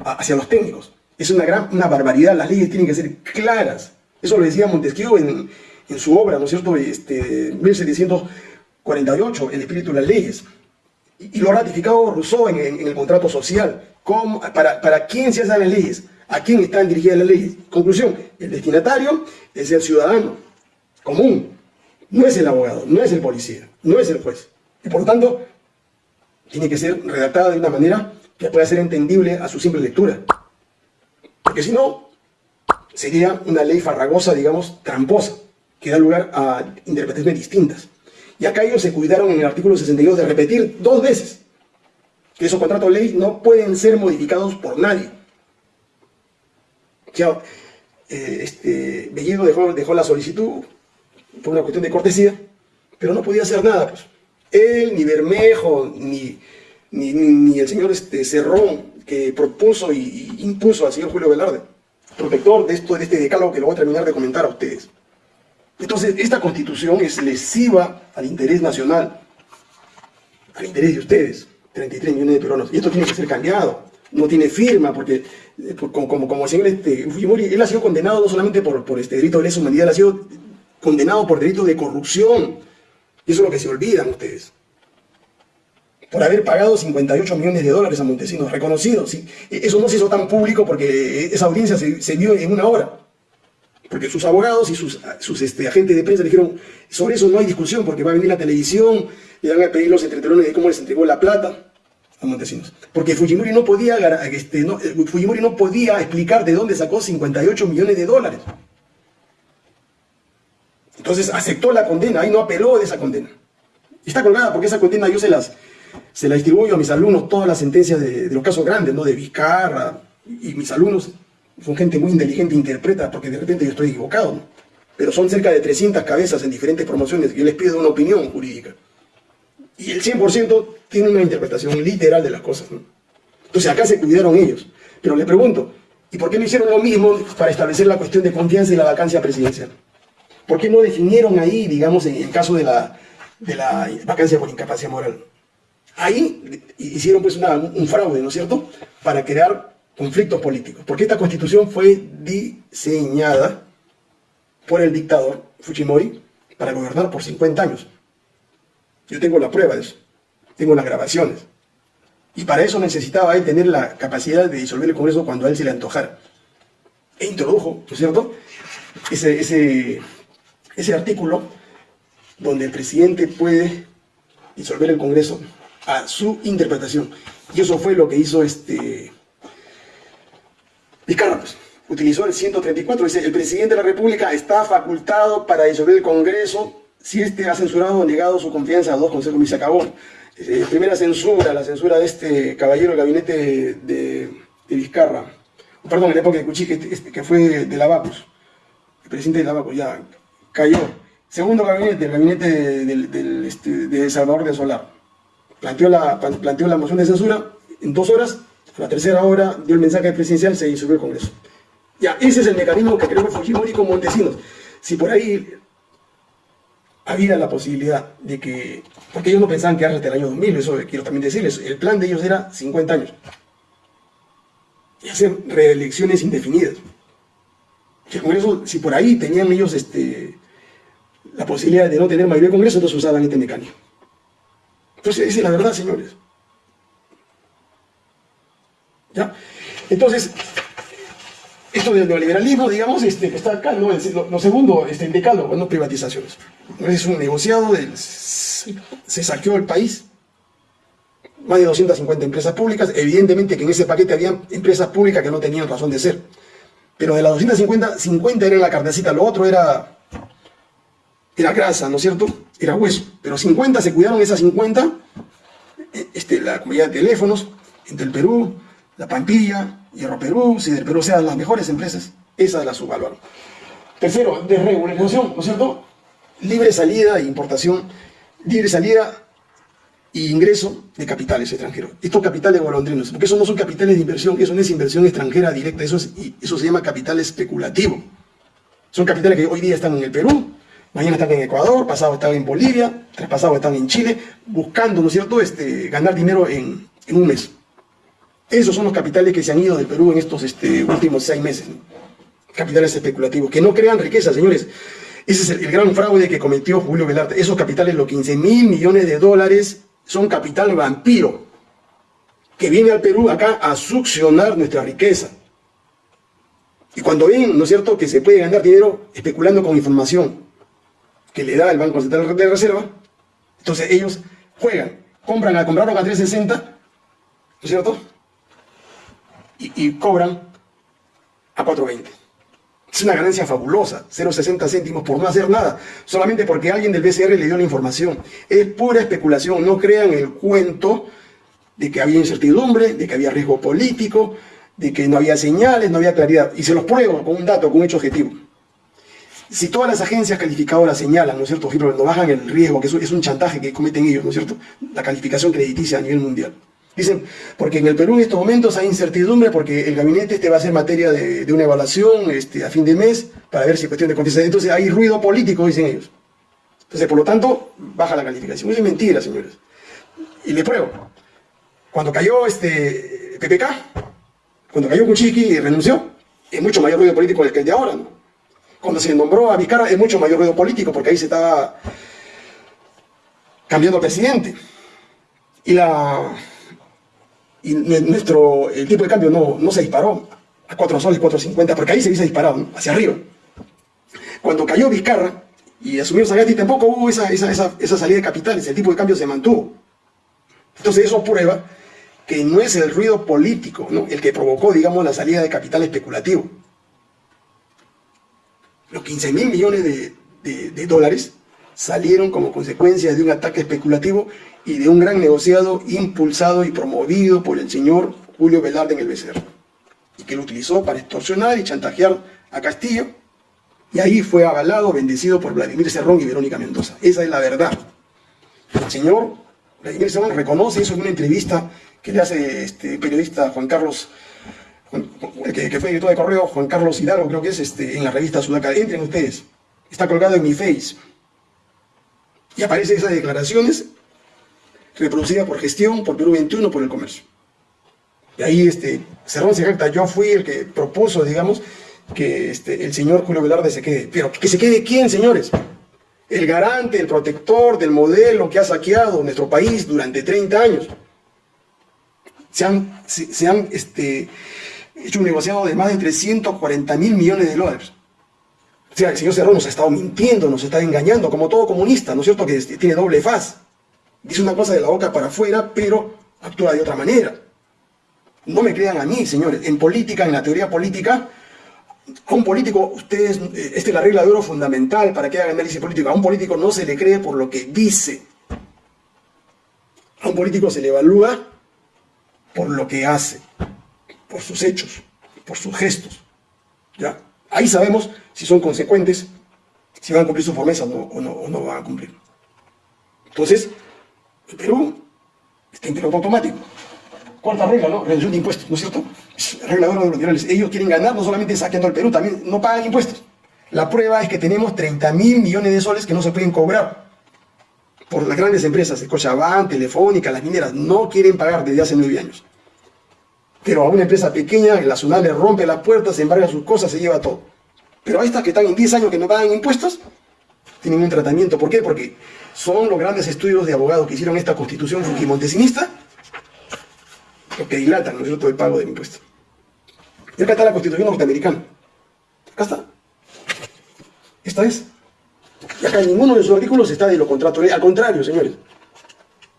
hacia los técnicos. Es una, gran, una barbaridad, las leyes tienen que ser claras, eso lo decía Montesquieu en, su obra, ¿no es cierto?, este, 1748, El espíritu de las leyes. Y, lo ha ratificado Rousseau en, el contrato social. para, ¿Para quién se hacen las leyes? ¿A quién están dirigidas las leyes? Conclusión, el destinatario es el ciudadano. común. No es el abogado, no es el policía, no es el juez. Y por lo tanto, tiene que ser redactada de una manera que pueda ser entendible a su simple lectura. Porque si no, sería una ley farragosa, digamos, tramposa, que da lugar a interpretaciones distintas. Y acá ellos se cuidaron en el artículo 62 de repetir dos veces que esos contratos de ley no pueden ser modificados por nadie. Ya, eh, este, Bellido dejó, dejó la solicitud por una cuestión de cortesía, pero no podía hacer nada. Pues. Él, ni Bermejo, ni, ni, el señor este, Cerrón, que propuso y, impuso al señor Julio Velarde, protector de, de este decálogo que lo voy a terminar de comentar a ustedes. Entonces, esta constitución es lesiva al interés nacional, al interés de ustedes, 33 millones de peruanos. Y esto tiene que ser cambiado. No tiene firma, porque eh, como, como, el señor este, Fujimori, él ha sido condenado no solamente por, por este delito de lesa humanidad, él ha sido condenado por delito de corrupción. Y eso es lo que se olvidan ustedes. Por haber pagado 58 millones de dólares a Montesinos, reconocidos. ¿sí? E, eso no se hizo tan público porque esa audiencia se, vio en una hora. Porque sus abogados y sus, este, agentes de prensa dijeron, sobre eso no hay discusión, porque va a venir la televisión, y van a pedir los entretelones de cómo les entregó la plata a Montesinos. Porque Fujimori no podía, este, eh, Fujimori no podía explicar de dónde sacó 58 millones de dólares. Entonces aceptó la condena, ahí no apeló de esa condena. Está colgada porque esa condena yo se las se la distribuyo a mis alumnos, todas las sentencias de, los casos grandes, ¿no? De Vizcarra, y mis alumnos son gente muy inteligente, interpreta, porque de repente yo estoy equivocado, Pero son cerca de 300 cabezas en diferentes promociones, yo les pido una opinión jurídica. Y el 100% tiene una interpretación literal de las cosas, Entonces acá se cuidaron ellos. Pero le pregunto, ¿y por qué no hicieron lo mismo para establecer la cuestión de confianza y la vacancia presidencial? ¿Por qué no definieron ahí, digamos, en el caso de la, de la vacancia por incapacidad moral? Ahí hicieron pues un fraude, ¿no es cierto?, para crear conflictos políticos. Porque esta constitución fue diseñada por el dictador Fujimori para gobernar por 50 años. Yo tengo la prueba de eso, tengo las grabaciones. Y para eso necesitaba él tener la capacidad de disolver el Congreso cuando a él se le antojara. E introdujo, ¿no es cierto?, ese, artículo donde el presidente puede disolver el Congreso a su interpretación. Y eso fue lo que hizo este Vizcarra. Pues, utilizó el 134, dice, el presidente de la República está facultado para disolver el Congreso si éste ha censurado o negado su confianza a dos consejos y se acabó. Primera censura, la censura de este caballero del gabinete de, Vizcarra, perdón, en la época de Cuchí, que, este, que fue de Lavacos, el presidente de Lavacos ya cayó. Segundo gabinete, el gabinete de, este, de Salvador de Solar planteó la, planteó la moción de censura en dos horas, a la tercera hora dio el mensaje presidencial, se disolvió el Congreso. Ya, ese es el mecanismo que que Fujimori con Montesinos. Si por ahí había la posibilidad de que, porque ellos no pensaban que hasta el año 2000, eso quiero también decirles, el plan de ellos era 50 años. Y hacer reelecciones indefinidas. El Congreso, si por ahí tenían ellos este, la posibilidad de no tener mayoría de Congreso, entonces usaban este mecanismo. Entonces, esa es la verdad, señores. ¿Ya? Entonces, esto del neoliberalismo, digamos, este, que está acá, ¿no? lo, segundo, este, el decálogo, no privatizaciones. Es un negociado, se saqueó el país, más de 250 empresas públicas, evidentemente que en ese paquete había empresas públicas que no tenían razón de ser. Pero de las 250, 50 eran la carnecita, lo otro era era grasa, ¿no es cierto? Era hueso. Pero 50 se cuidaron esas 50, eh, este, la comunidad de teléfonos, entre el Perú, la Pampilla, Hierro Perú, si del Perú sean las mejores empresas, esas las subvaluaron. Tercero, desregularización, ¿no es cierto? Libre salida e importación, libre salida e ingreso de capitales extranjeros. Estos capitales golondrinos, porque esos no son capitales de inversión, eso no es inversión extranjera directa, eso, es, eso se llama capital especulativo. Son capitales que hoy día están en el Perú, Mañana están en Ecuador, pasado están en Bolivia, traspasado están en Chile, buscando, ¿no es cierto?, este, ganar dinero en, un mes. Esos son los capitales que se han ido del Perú en estos este, últimos seis meses. Capitales especulativos, que no crean riqueza, señores. Ese es el, gran fraude que cometió Julio Velarde. Esos capitales, los 15 mil millones de dólares, son capital vampiro, que viene al Perú acá a succionar nuestra riqueza. Y cuando ven, ¿no es cierto?, que se puede ganar dinero especulando con información, que le da el Banco Central de Reserva. Entonces ellos juegan, compran, a, compraron a 360, ¿no es cierto? Y, cobran a 420. Es una ganancia fabulosa, 0,60 céntimos por no hacer nada, solamente porque alguien del BCR le dio la información. Es pura especulación, no crean el cuento de que había incertidumbre, de que había riesgo político, de que no había señales, no había claridad. Y se los pruebo con un dato, con un hecho objetivo. Si todas las agencias calificadoras señalan, ¿no es cierto?, ejemplo, no bajan el riesgo, que es un chantaje que cometen ellos, ¿no es cierto?, la calificación crediticia a nivel mundial. Dicen, porque en el Perú en estos momentos hay incertidumbre porque el gabinete este va a ser materia de, una evaluación este, a fin de mes para ver si es cuestión de confianza. Entonces hay ruido político, dicen ellos. Entonces, por lo tanto, baja la calificación. Eso es mentira, señores. Y les pruebo. Cuando cayó este PPK, cuando cayó Kuczynski y renunció, es mucho mayor ruido político que el de ahora. Cuando se nombró a Vizcarra, es mucho mayor ruido político porque ahí se estaba cambiando presidente. Y la y nuestro, el tipo de cambio no, no se disparó a 4 soles, 4.50, porque ahí se hubiese disparado, hacia arriba. Cuando cayó Vizcarra y asumió Sagasti, tampoco hubo esa, esa, esa, esa, salida de capitales, el tipo de cambio se mantuvo. Entonces eso prueba que no es el ruido político ¿no? el que provocó, digamos, la salida de capital especulativo. Los 15 mil millones de, dólares salieron como consecuencia de un ataque especulativo y de un gran negociado impulsado y promovido por el señor Julio Velarde en el Becerro, y que lo utilizó para extorsionar y chantajear a Castillo, y ahí fue avalado, bendecido por Vladimir Cerrón y Verónica Mendoza. Esa es la verdad. El señor Vladimir Cerrón reconoce eso en una entrevista que le hace este periodista Juan Carlos, que, que, fue director de correo, Juan Carlos Hidalgo, creo que es, este, en la revista Sudaca. Entren ustedes. Está colgado en mi face. Y aparecen esas declaraciones reproducida por gestión, por Perú 21, por el comercio. Y ahí este, Cerrón se jacta, yo fui el que propuso, digamos, que este, el señor Julio Velarde se quede. Pero ¿que se quede quién, señores? El garante, el protector del modelo que ha saqueado nuestro país durante 30 años. Se han, se, han este, hecho un negociado de más de 340 mil millones de dólares. O sea, el señor Cerrón nos ha estado mintiendo, nos está engañando, como todo comunista, ¿no es cierto? Que tiene doble faz dice una cosa de la boca para afuera, pero actúa de otra manera. No me crean a mí, señores. En política, en la teoría política, a un político, ustedes, eh, esta es la regla de oro fundamental para que haga análisis político. A un político no se le cree por lo que dice. A un político se le evalúa por lo que hace, por sus hechos, por sus gestos. ¿Ya? Ahí sabemos si son consecuentes, si van a cumplir sus promesas o no, o no van a cumplir. Entonces, el Perú está en piloto automático. Cuarta regla, ¿no? Reducción de impuestos, ¿no es cierto? Es regla de los liberales. Ellos quieren ganar no solamente saqueando al Perú, también no pagan impuestos. La prueba es que tenemos 30 mil millones de soles que no se pueden cobrar por las grandes empresas, Cochabamba, Telefónica, las mineras, no quieren pagar desde hace nueve años. Pero a una empresa pequeña, la ciudad le rompe las puertas, se embarga sus cosas, se lleva todo. Pero a estas que están en 10 años que no pagan impuestos, tienen un tratamiento. ¿Por qué? Porque son los grandes estudios de abogados que hicieron esta constitución fujimontesinista lo que dilatan, ¿no es cierto?, el pago de impuestos. Y acá está la constitución norteamericana. Acá está. Esta es. Y acá ninguno de sus artículos está de lo contrato. Al contrario, señores.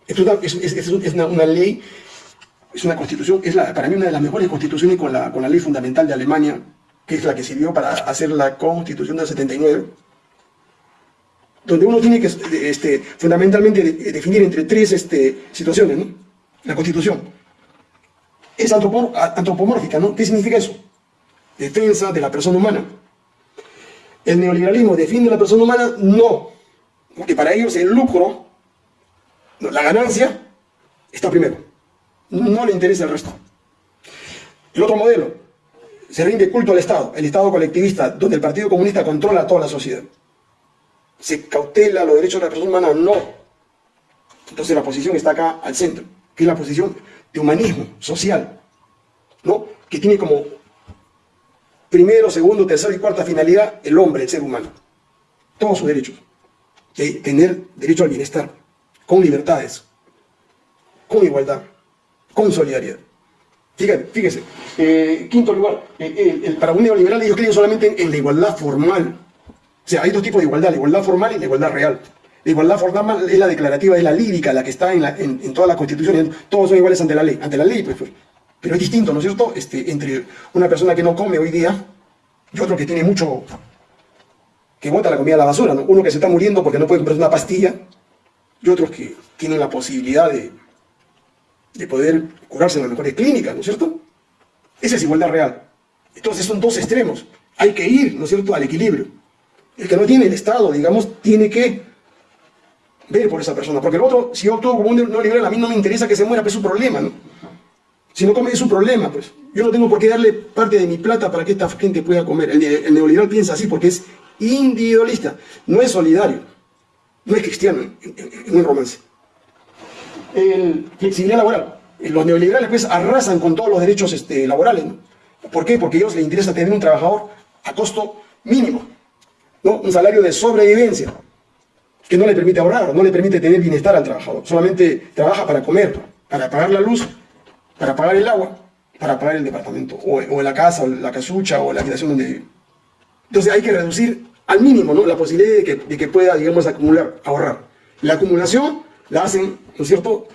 Es, una, ley, es una constitución, es la, para mí una de las mejores constituciones con la, con la ley fundamental de Alemania, que es la que sirvió para hacer la constitución del 79 donde uno tiene que este, fundamentalmente definir entre tres este, situaciones, ¿no? La Constitución. Es antropomórfica, ¿no? ¿Qué significa eso? Defensa de la persona humana. ¿El neoliberalismo defiende a la persona humana? No. Porque para ellos el lucro, la ganancia, está primero. No le interesa el resto. El otro modelo, se rinde culto al Estado, el Estado colectivista, donde el Partido Comunista controla toda la sociedad se cautela los derechos de la persona humana, no. Entonces la posición está acá al centro, que es la posición de humanismo social, ¿no? Que tiene como primero, segundo, tercera y cuarta finalidad el hombre, el ser humano. Todos sus derechos. De tener derecho al bienestar, con libertades, con igualdad, con solidaridad. Fíjate, fíjese, eh, quinto lugar, eh, para un neoliberal ellos creen solamente en la igualdad formal, sea, hay dos tipos de igualdad, la igualdad formal y la igualdad real. La igualdad formal es la declarativa, es la lírica, la que está en, la, en, constituciones. Todos son iguales ante la ley. Ante la ley, pues, pues, pero es distinto, ¿no es cierto? Este, entre una persona que no come hoy día y otro que tiene mucho, que bota la comida a la basura, ¿no? Uno que se está muriendo porque no puede comprar una pastilla y otros que tienen la posibilidad de, de poder curarse en las mejores clínicas, ¿no es cierto? Esa es igualdad real. Entonces son dos extremos. Hay que ir, ¿no es cierto?, al equilibrio. El que no tiene el Estado, digamos, tiene que ver por esa persona. Porque el otro, si yo actúo como un neoliberal, a mí no me interesa que se muera, pero es su problema, ¿no? Si no come es su problema, pues. Yo no tengo por qué darle parte de mi plata para que esta gente pueda comer. El, neoliberal piensa así porque es individualista, no es solidario, no es cristiano en, un romance. El flexibilidad laboral. Los neoliberales pues arrasan con todos los derechos este, laborales. ¿Por qué? Porque a ellos les interesa tener un trabajador a costo mínimo, ¿no? un salario de sobrevivencia, que no le permite ahorrar, no le permite tener bienestar al trabajador. Solamente trabaja para comer, para pagar la luz, para pagar el agua, para pagar el departamento, o, la casa, o la casucha, o la habitación donde vive. Entonces hay que reducir al mínimo ¿no? la posibilidad de que, de que pueda, digamos, acumular, ahorrar. La acumulación la hacen, ¿no es cierto?,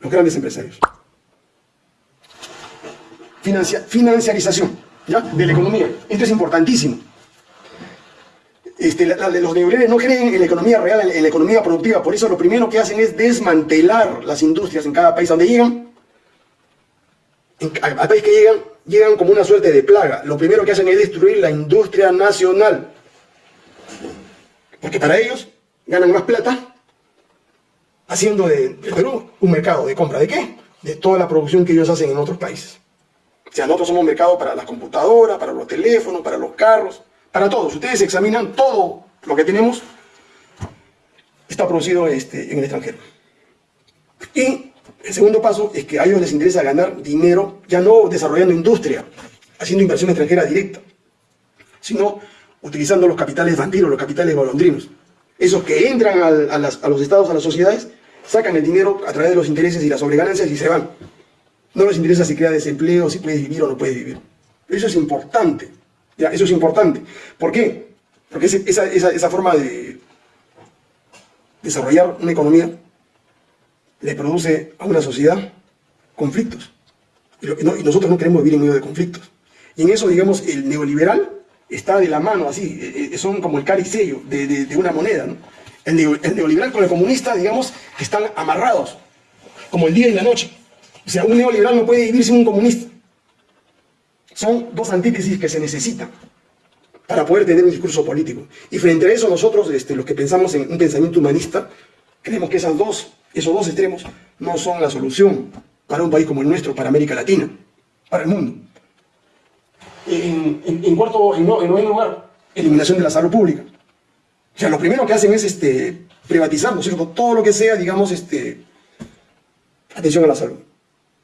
los grandes empresarios financiarización ¿ya? de la economía. Esto es importantísimo. Este, los neoliberales no creen en la economía real, en, la economía productiva. Por eso lo primero que hacen es desmantelar las industrias en cada país donde llegan. al país que llegan, llegan como una suerte de plaga. Lo primero que hacen es destruir la industria nacional. Porque para ellos ganan más plata haciendo de, Perú un mercado de compra. ¿De qué? De toda la producción que ellos hacen en otros países. O sea, nosotros somos mercado para las computadoras, para los teléfonos, para los carros, para todos. Ustedes examinan todo lo que tenemos, está producido este, en el extranjero. Y el segundo paso es que a ellos les interesa ganar dinero, ya no desarrollando industria, haciendo inversión extranjera directa, sino utilizando los capitales vampiros, los capitales golondrinos. Esos que entran a, los estados, a las sociedades, sacan el dinero a través de los intereses y las sobreganancias y se van. No les interesa si crea desempleo, si puedes vivir o no puedes vivir. Eso es importante. Eso es importante. ¿Por qué? Porque esa, esa, forma de desarrollar una economía le produce a una sociedad conflictos. Y, nosotros no queremos vivir en medio de conflictos. Y en eso, digamos, el neoliberal está de la mano, así, eh, eh, son como el caricello de, de, una moneda. El, el neoliberal con el comunista, digamos, están amarrados, como el día y la noche. O sea, un neoliberal no puede vivir sin un comunista. Son dos antítesis que se necesitan para poder tener un discurso político. Y frente a eso nosotros, este, los que pensamos en un pensamiento humanista, creemos que esas dos, esos dos extremos no son la solución para un país como el nuestro, para América Latina, para el mundo. En, cuarto, en, noveno lugar, eliminación de la salud pública. O sea, lo primero que hacen es este, privatizar, ¿no es cierto? Todo lo que sea, digamos, este, atención a la salud.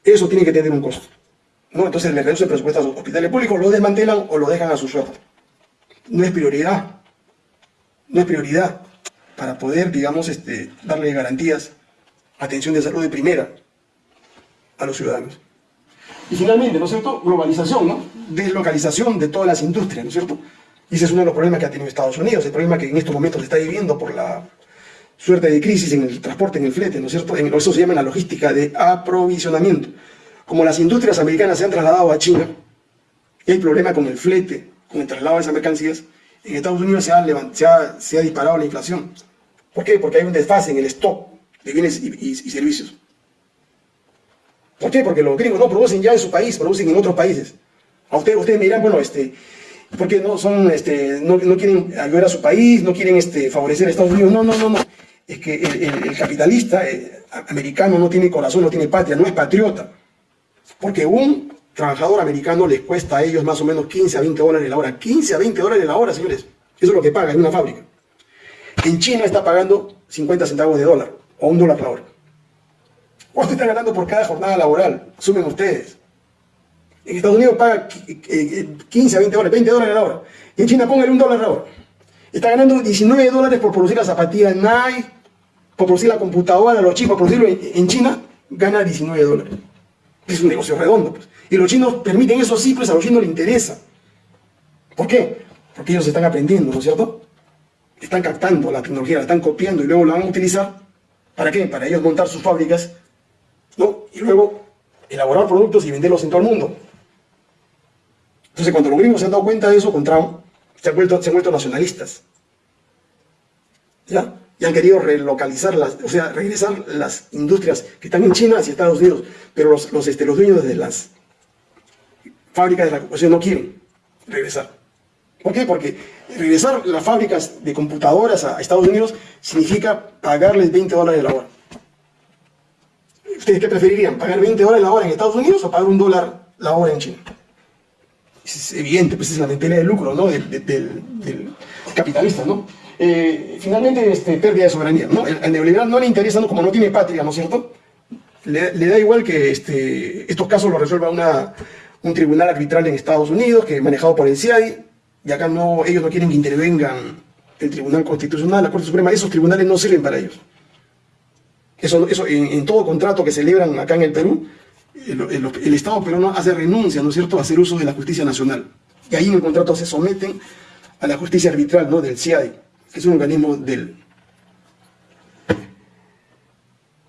Eso tiene que tener un costo. ¿no? Entonces le reducen presupuesto a los hospitales públicos, lo desmantelan o lo dejan a su suerte. No es prioridad. No es prioridad para poder, digamos, este, darle garantías, atención de salud de primera a los ciudadanos. Y finalmente, ¿no es cierto? Globalización, ¿no? Deslocalización de todas las industrias, ¿no es cierto? Y ese es uno de los problemas que ha tenido Estados Unidos, el problema que en estos momentos se está viviendo por la suerte de crisis en el transporte, en el flete, ¿no es cierto? Eso se llama la logística de aprovisionamiento. Como las industrias americanas se han trasladado a China, y hay problema con el flete, con el traslado de esas mercancías, en Estados Unidos se ha, se ha, disparado la inflación. ¿Por qué? Porque hay un desfase en el stock de bienes y, servicios. ¿Por qué? Porque los gringos no producen ya en su país, producen en otros países. A ustedes, ustedes me dirán, bueno, este, ¿por qué no, son, este, no, no quieren ayudar a su país, no quieren este, favorecer a Estados Unidos? No, no, no, no es que el, capitalista eh, americano no tiene corazón, no tiene patria, no es patriota. Porque un trabajador americano les cuesta a ellos más o menos 15 a 20 dólares la hora. 15 a 20 dólares la hora, señores. Eso es lo que paga en una fábrica. En China está pagando 50 centavos de dólar o un dólar la hora. ¿Cuánto están ganando por cada jornada laboral? Sumen ustedes. En Estados Unidos paga 15 a 20 dólares, 20 dólares la hora. Y en China póngale un dólar la hora. Está ganando 19 dólares por producir la zapatilla Nike, por producir la computadora, los chips, por producirlo en China, gana 19 dólares. Es un negocio redondo. Pues. Y los chinos permiten eso sí, pues a los chinos les interesa. ¿Por qué? porque ellos están aprendiendo, ¿no es cierto? Están captando la tecnología, la están copiando y luego la van a utilizar, ¿para qué? Para ellos montar sus fábricas, ¿no? Y luego elaborar productos y venderlos en todo el mundo. Entonces, cuando los gringos se han dado cuenta de eso con Trump, se han vuelto, se han vuelto nacionalistas. ¿Ya? Y han querido relocalizar, las, o sea, regresar las industrias que están en China hacia Estados Unidos, pero los, los, este, dueños de las fábricas de la no quieren regresar. ¿Por qué? Porque regresar las fábricas de computadoras a Estados Unidos significa pagarles 20 dólares la hora. ¿Ustedes qué preferirían? ¿Pagar 20 dólares la hora en Estados Unidos o pagar un dólar la hora en China? Es evidente, pues es la mentalidad de lucro, ¿no? Del, capitalista, ¿no? Eh, finalmente, este, pérdida de soberanía, ¿no? El, neoliberal no le interesa, ¿no? como no tiene patria, ¿no es cierto? Le, da igual que este, estos casos los resuelva una, un tribunal arbitral en Estados Unidos, que es manejado por el CIADI, y acá no, ellos no quieren que intervengan el Tribunal Constitucional, la Corte Suprema, esos tribunales no sirven para ellos. Eso, eso en, todo contrato que celebran acá en el Perú, el, Estado peruano hace renuncia, ¿no es cierto?, a hacer uso de la justicia nacional. Y ahí en el contrato se someten a la justicia arbitral, ¿no?, del CIADI, que es un organismo del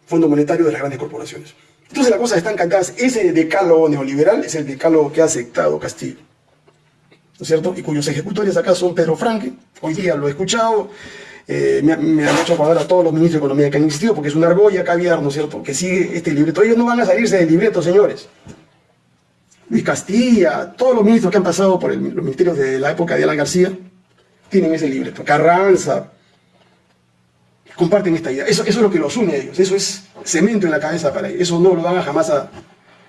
Fondo Monetario de las grandes corporaciones. Entonces las cosas están cantadas. Ese decálogo neoliberal es el decálogo que ha aceptado Castillo. ¿no es cierto? Y cuyos ejecutores acá son Pedro Franque, hoy día lo he escuchado, eh, me, han hecho acordar a todos los ministros de Economía que han existido, porque es una argolla caviar, ¿no es cierto?, que sigue este libreto. Ellos no van a salirse del libreto, señores. Luis Castilla, todos los ministros que han pasado por los ministerios de la época de Alan García, tienen ese libreto. Carranza, comparten esta idea. Eso, eso es lo que los une a ellos, eso es cemento en la cabeza para ellos, eso no lo van a jamás a...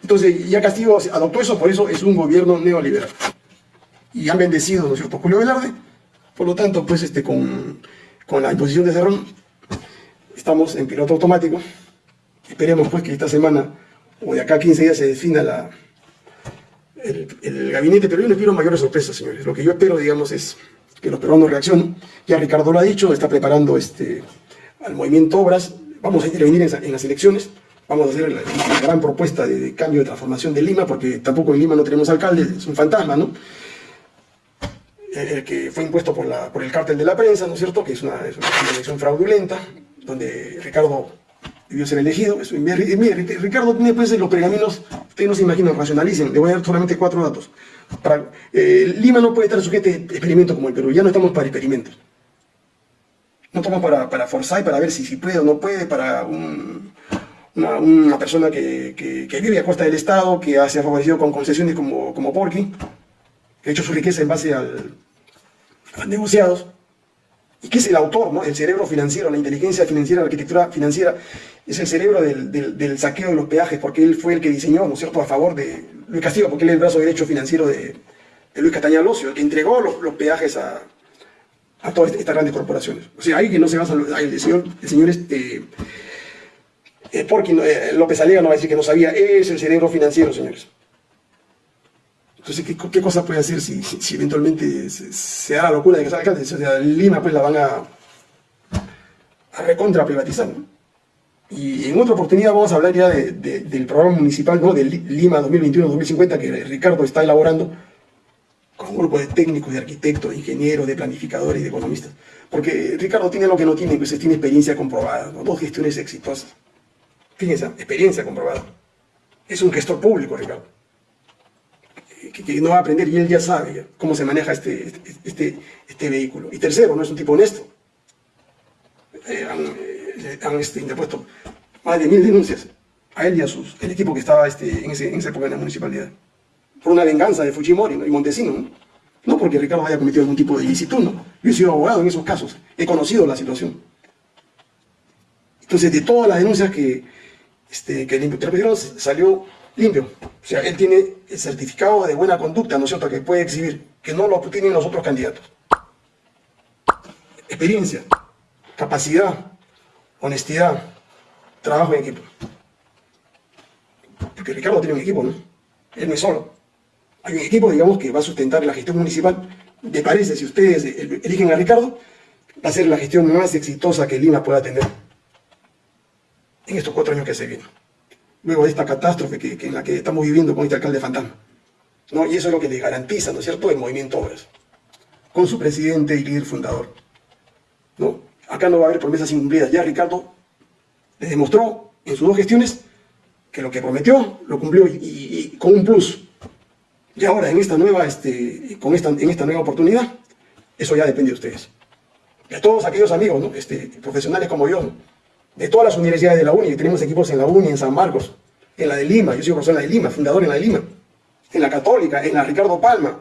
Entonces ya Castillo adoptó eso, por eso es un gobierno neoliberal y han bendecido, ¿no es cierto?, Julio Velarde. Por lo tanto, pues este, con, con la imposición de Cerrón, estamos en piloto automático. Esperemos pues que esta semana o de acá a 15 días se defina el, gabinete, pero yo no espero mayores sorpresas, señores. Lo que yo espero, digamos, es que los peruanos reaccionen. Ya Ricardo lo ha dicho, está preparando este, al movimiento Obras. Vamos a intervenir en, en las elecciones. Vamos a hacer la, gran propuesta de, de, cambio de transformación de Lima, porque tampoco en Lima no tenemos alcalde, es un fantasma, ¿no? El que fue impuesto por, la, por el cártel de la prensa, ¿no es cierto?, que es una, elección fraudulenta, donde Ricardo debió ser elegido. mire, Ricardo tiene pues los pergaminos, ustedes no se imaginan, racionalicen, le voy a dar solamente cuatro datos. Eh, Lima no puede estar sujeto a experimentos como el Perú, ya no estamos para experimentos. No estamos para, para forzar y para ver si, si puede o no puede, para una, persona que, que, vive a costa del Estado, que se ha favorecido con concesiones como, como Porky, que ha hecho su riqueza en base al, negociados, y que es el autor, ¿no? el cerebro financiero, la inteligencia financiera, la arquitectura financiera, es el cerebro del, saqueo de los peajes, porque él fue el que diseñó, ¿no es cierto?, a favor de Luis Castillo, porque él es el brazo derecho financiero de, Luis Castaña Locio, el que entregó los, peajes a, todas estas grandes corporaciones. O sea, ahí que no se basa, el señor, el señor este, eh, porque eh, López Alega no va a decir que no sabía, es el cerebro financiero, señores. Entonces, ¿qué, cosa puede hacer si, eventualmente se, da la locura de que salga alcalde? O sea, Lima pues la van a, a recontra privatizar. Y en otra oportunidad vamos a hablar ya del programa municipal ¿no? de Lima 2021-2050 que Ricardo está elaborando con un grupo de técnicos, de arquitectos, de ingenieros, de planificadores y de economistas. Porque Ricardo tiene lo que no tiene, pues tiene experiencia comprobada, dos gestiones exitosas. Fíjense, experiencia comprobada. Es un gestor público, Ricardo que, no va a aprender y él ya sabe cómo se maneja este, este, este, vehículo. Y tercero, no es un tipo honesto. Eh, han, eh, han este, interpuesto más de mil denuncias a él y a sus, el equipo que estaba este, en, ese, en esa época en la municipalidad. Por una venganza de Fujimori y Montesino. ¿no? porque Ricardo haya cometido algún tipo de ilicitud. ¿no? Yo he sido abogado en esos casos. He conocido la situación. Entonces, de todas las denuncias que, este, que le salió limpio. O sea, él tiene el certificado de buena conducta, ¿no es cierto?, que puede exhibir, que no lo tienen los otros candidatos. Experiencia, capacidad, honestidad, trabajo en equipo. Porque Ricardo tiene un equipo, ¿no? Él no es solo. Hay un equipo, digamos, que va a sustentar la gestión municipal. Me parece, si ustedes eligen a Ricardo, va a ser la gestión más exitosa que Lima pueda tener en estos cuatro años que se vienen luego de esta catástrofe que, en la que estamos viviendo con este alcalde fantasma. ¿no? Y eso es lo que le garantiza, ¿no es cierto?, el movimiento Obras. con su presidente y líder fundador. ¿No? Acá no va a haber promesas incumplidas. Ya Ricardo le demostró en sus dos gestiones que lo que prometió lo cumplió y, con un plus. Y ahora en esta nueva, este, con esta, en esta nueva oportunidad, eso ya depende de ustedes. De todos aquellos amigos, ¿no? este, profesionales como yo, de todas las universidades de la UNI, tenemos equipos en la UNI, en San Marcos, en la de Lima, yo soy profesor en la de Lima, fundador en la de Lima, en la Católica, en la Ricardo Palma,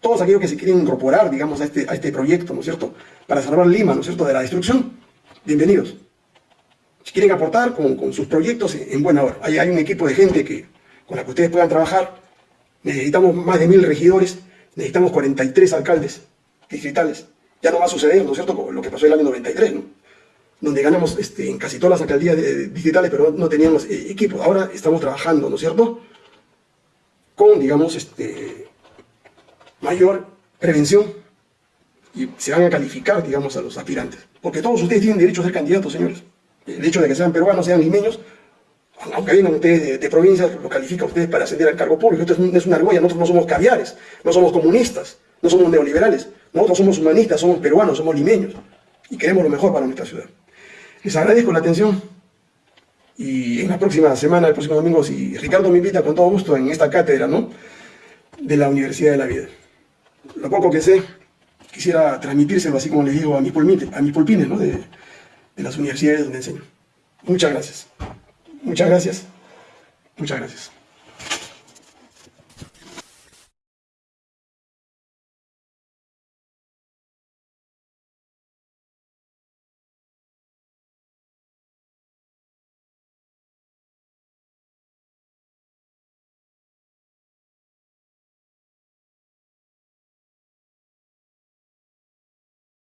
todos aquellos que se quieren incorporar, digamos, a este, a este proyecto, ¿no es cierto?, para salvar Lima, ¿no es cierto?, de la destrucción, bienvenidos. Si quieren aportar con, sus proyectos, en buena hora. Hay, hay un equipo de gente que, con la que ustedes puedan trabajar. Necesitamos más de mil regidores, necesitamos 43 alcaldes distritales. Ya no va a suceder, ¿no es cierto?, lo que pasó el año 93, ¿no? Donde ganamos este, en casi todas las alcaldías distritales, pero no, teníamos eh, equipo. Ahora estamos trabajando, ¿no es cierto?, con, digamos, este, mayor prevención y se van a calificar, digamos, a los aspirantes. Porque todos ustedes tienen derecho a ser candidatos, señores. El hecho de que sean peruanos, sean limeños, aunque vengan ustedes de, provincias, lo califica ustedes para ascender al cargo público. Esto es, una argolla, nosotros no somos caviares, no somos comunistas, no somos neoliberales. Nosotros somos humanistas, somos peruanos, somos limeños. Y queremos lo mejor para nuestra ciudad. Les agradezco la atención. Y en la próxima semana, el próximo domingo, si Ricardo me invita con todo gusto en esta cátedra, ¿no? De la Universidad de la Vida. Lo poco que sé, quisiera transmitírselo así como les digo a mis a mis pulpines, ¿no? De las universidades donde enseño. Muchas gracias. Muchas gracias. Muchas gracias.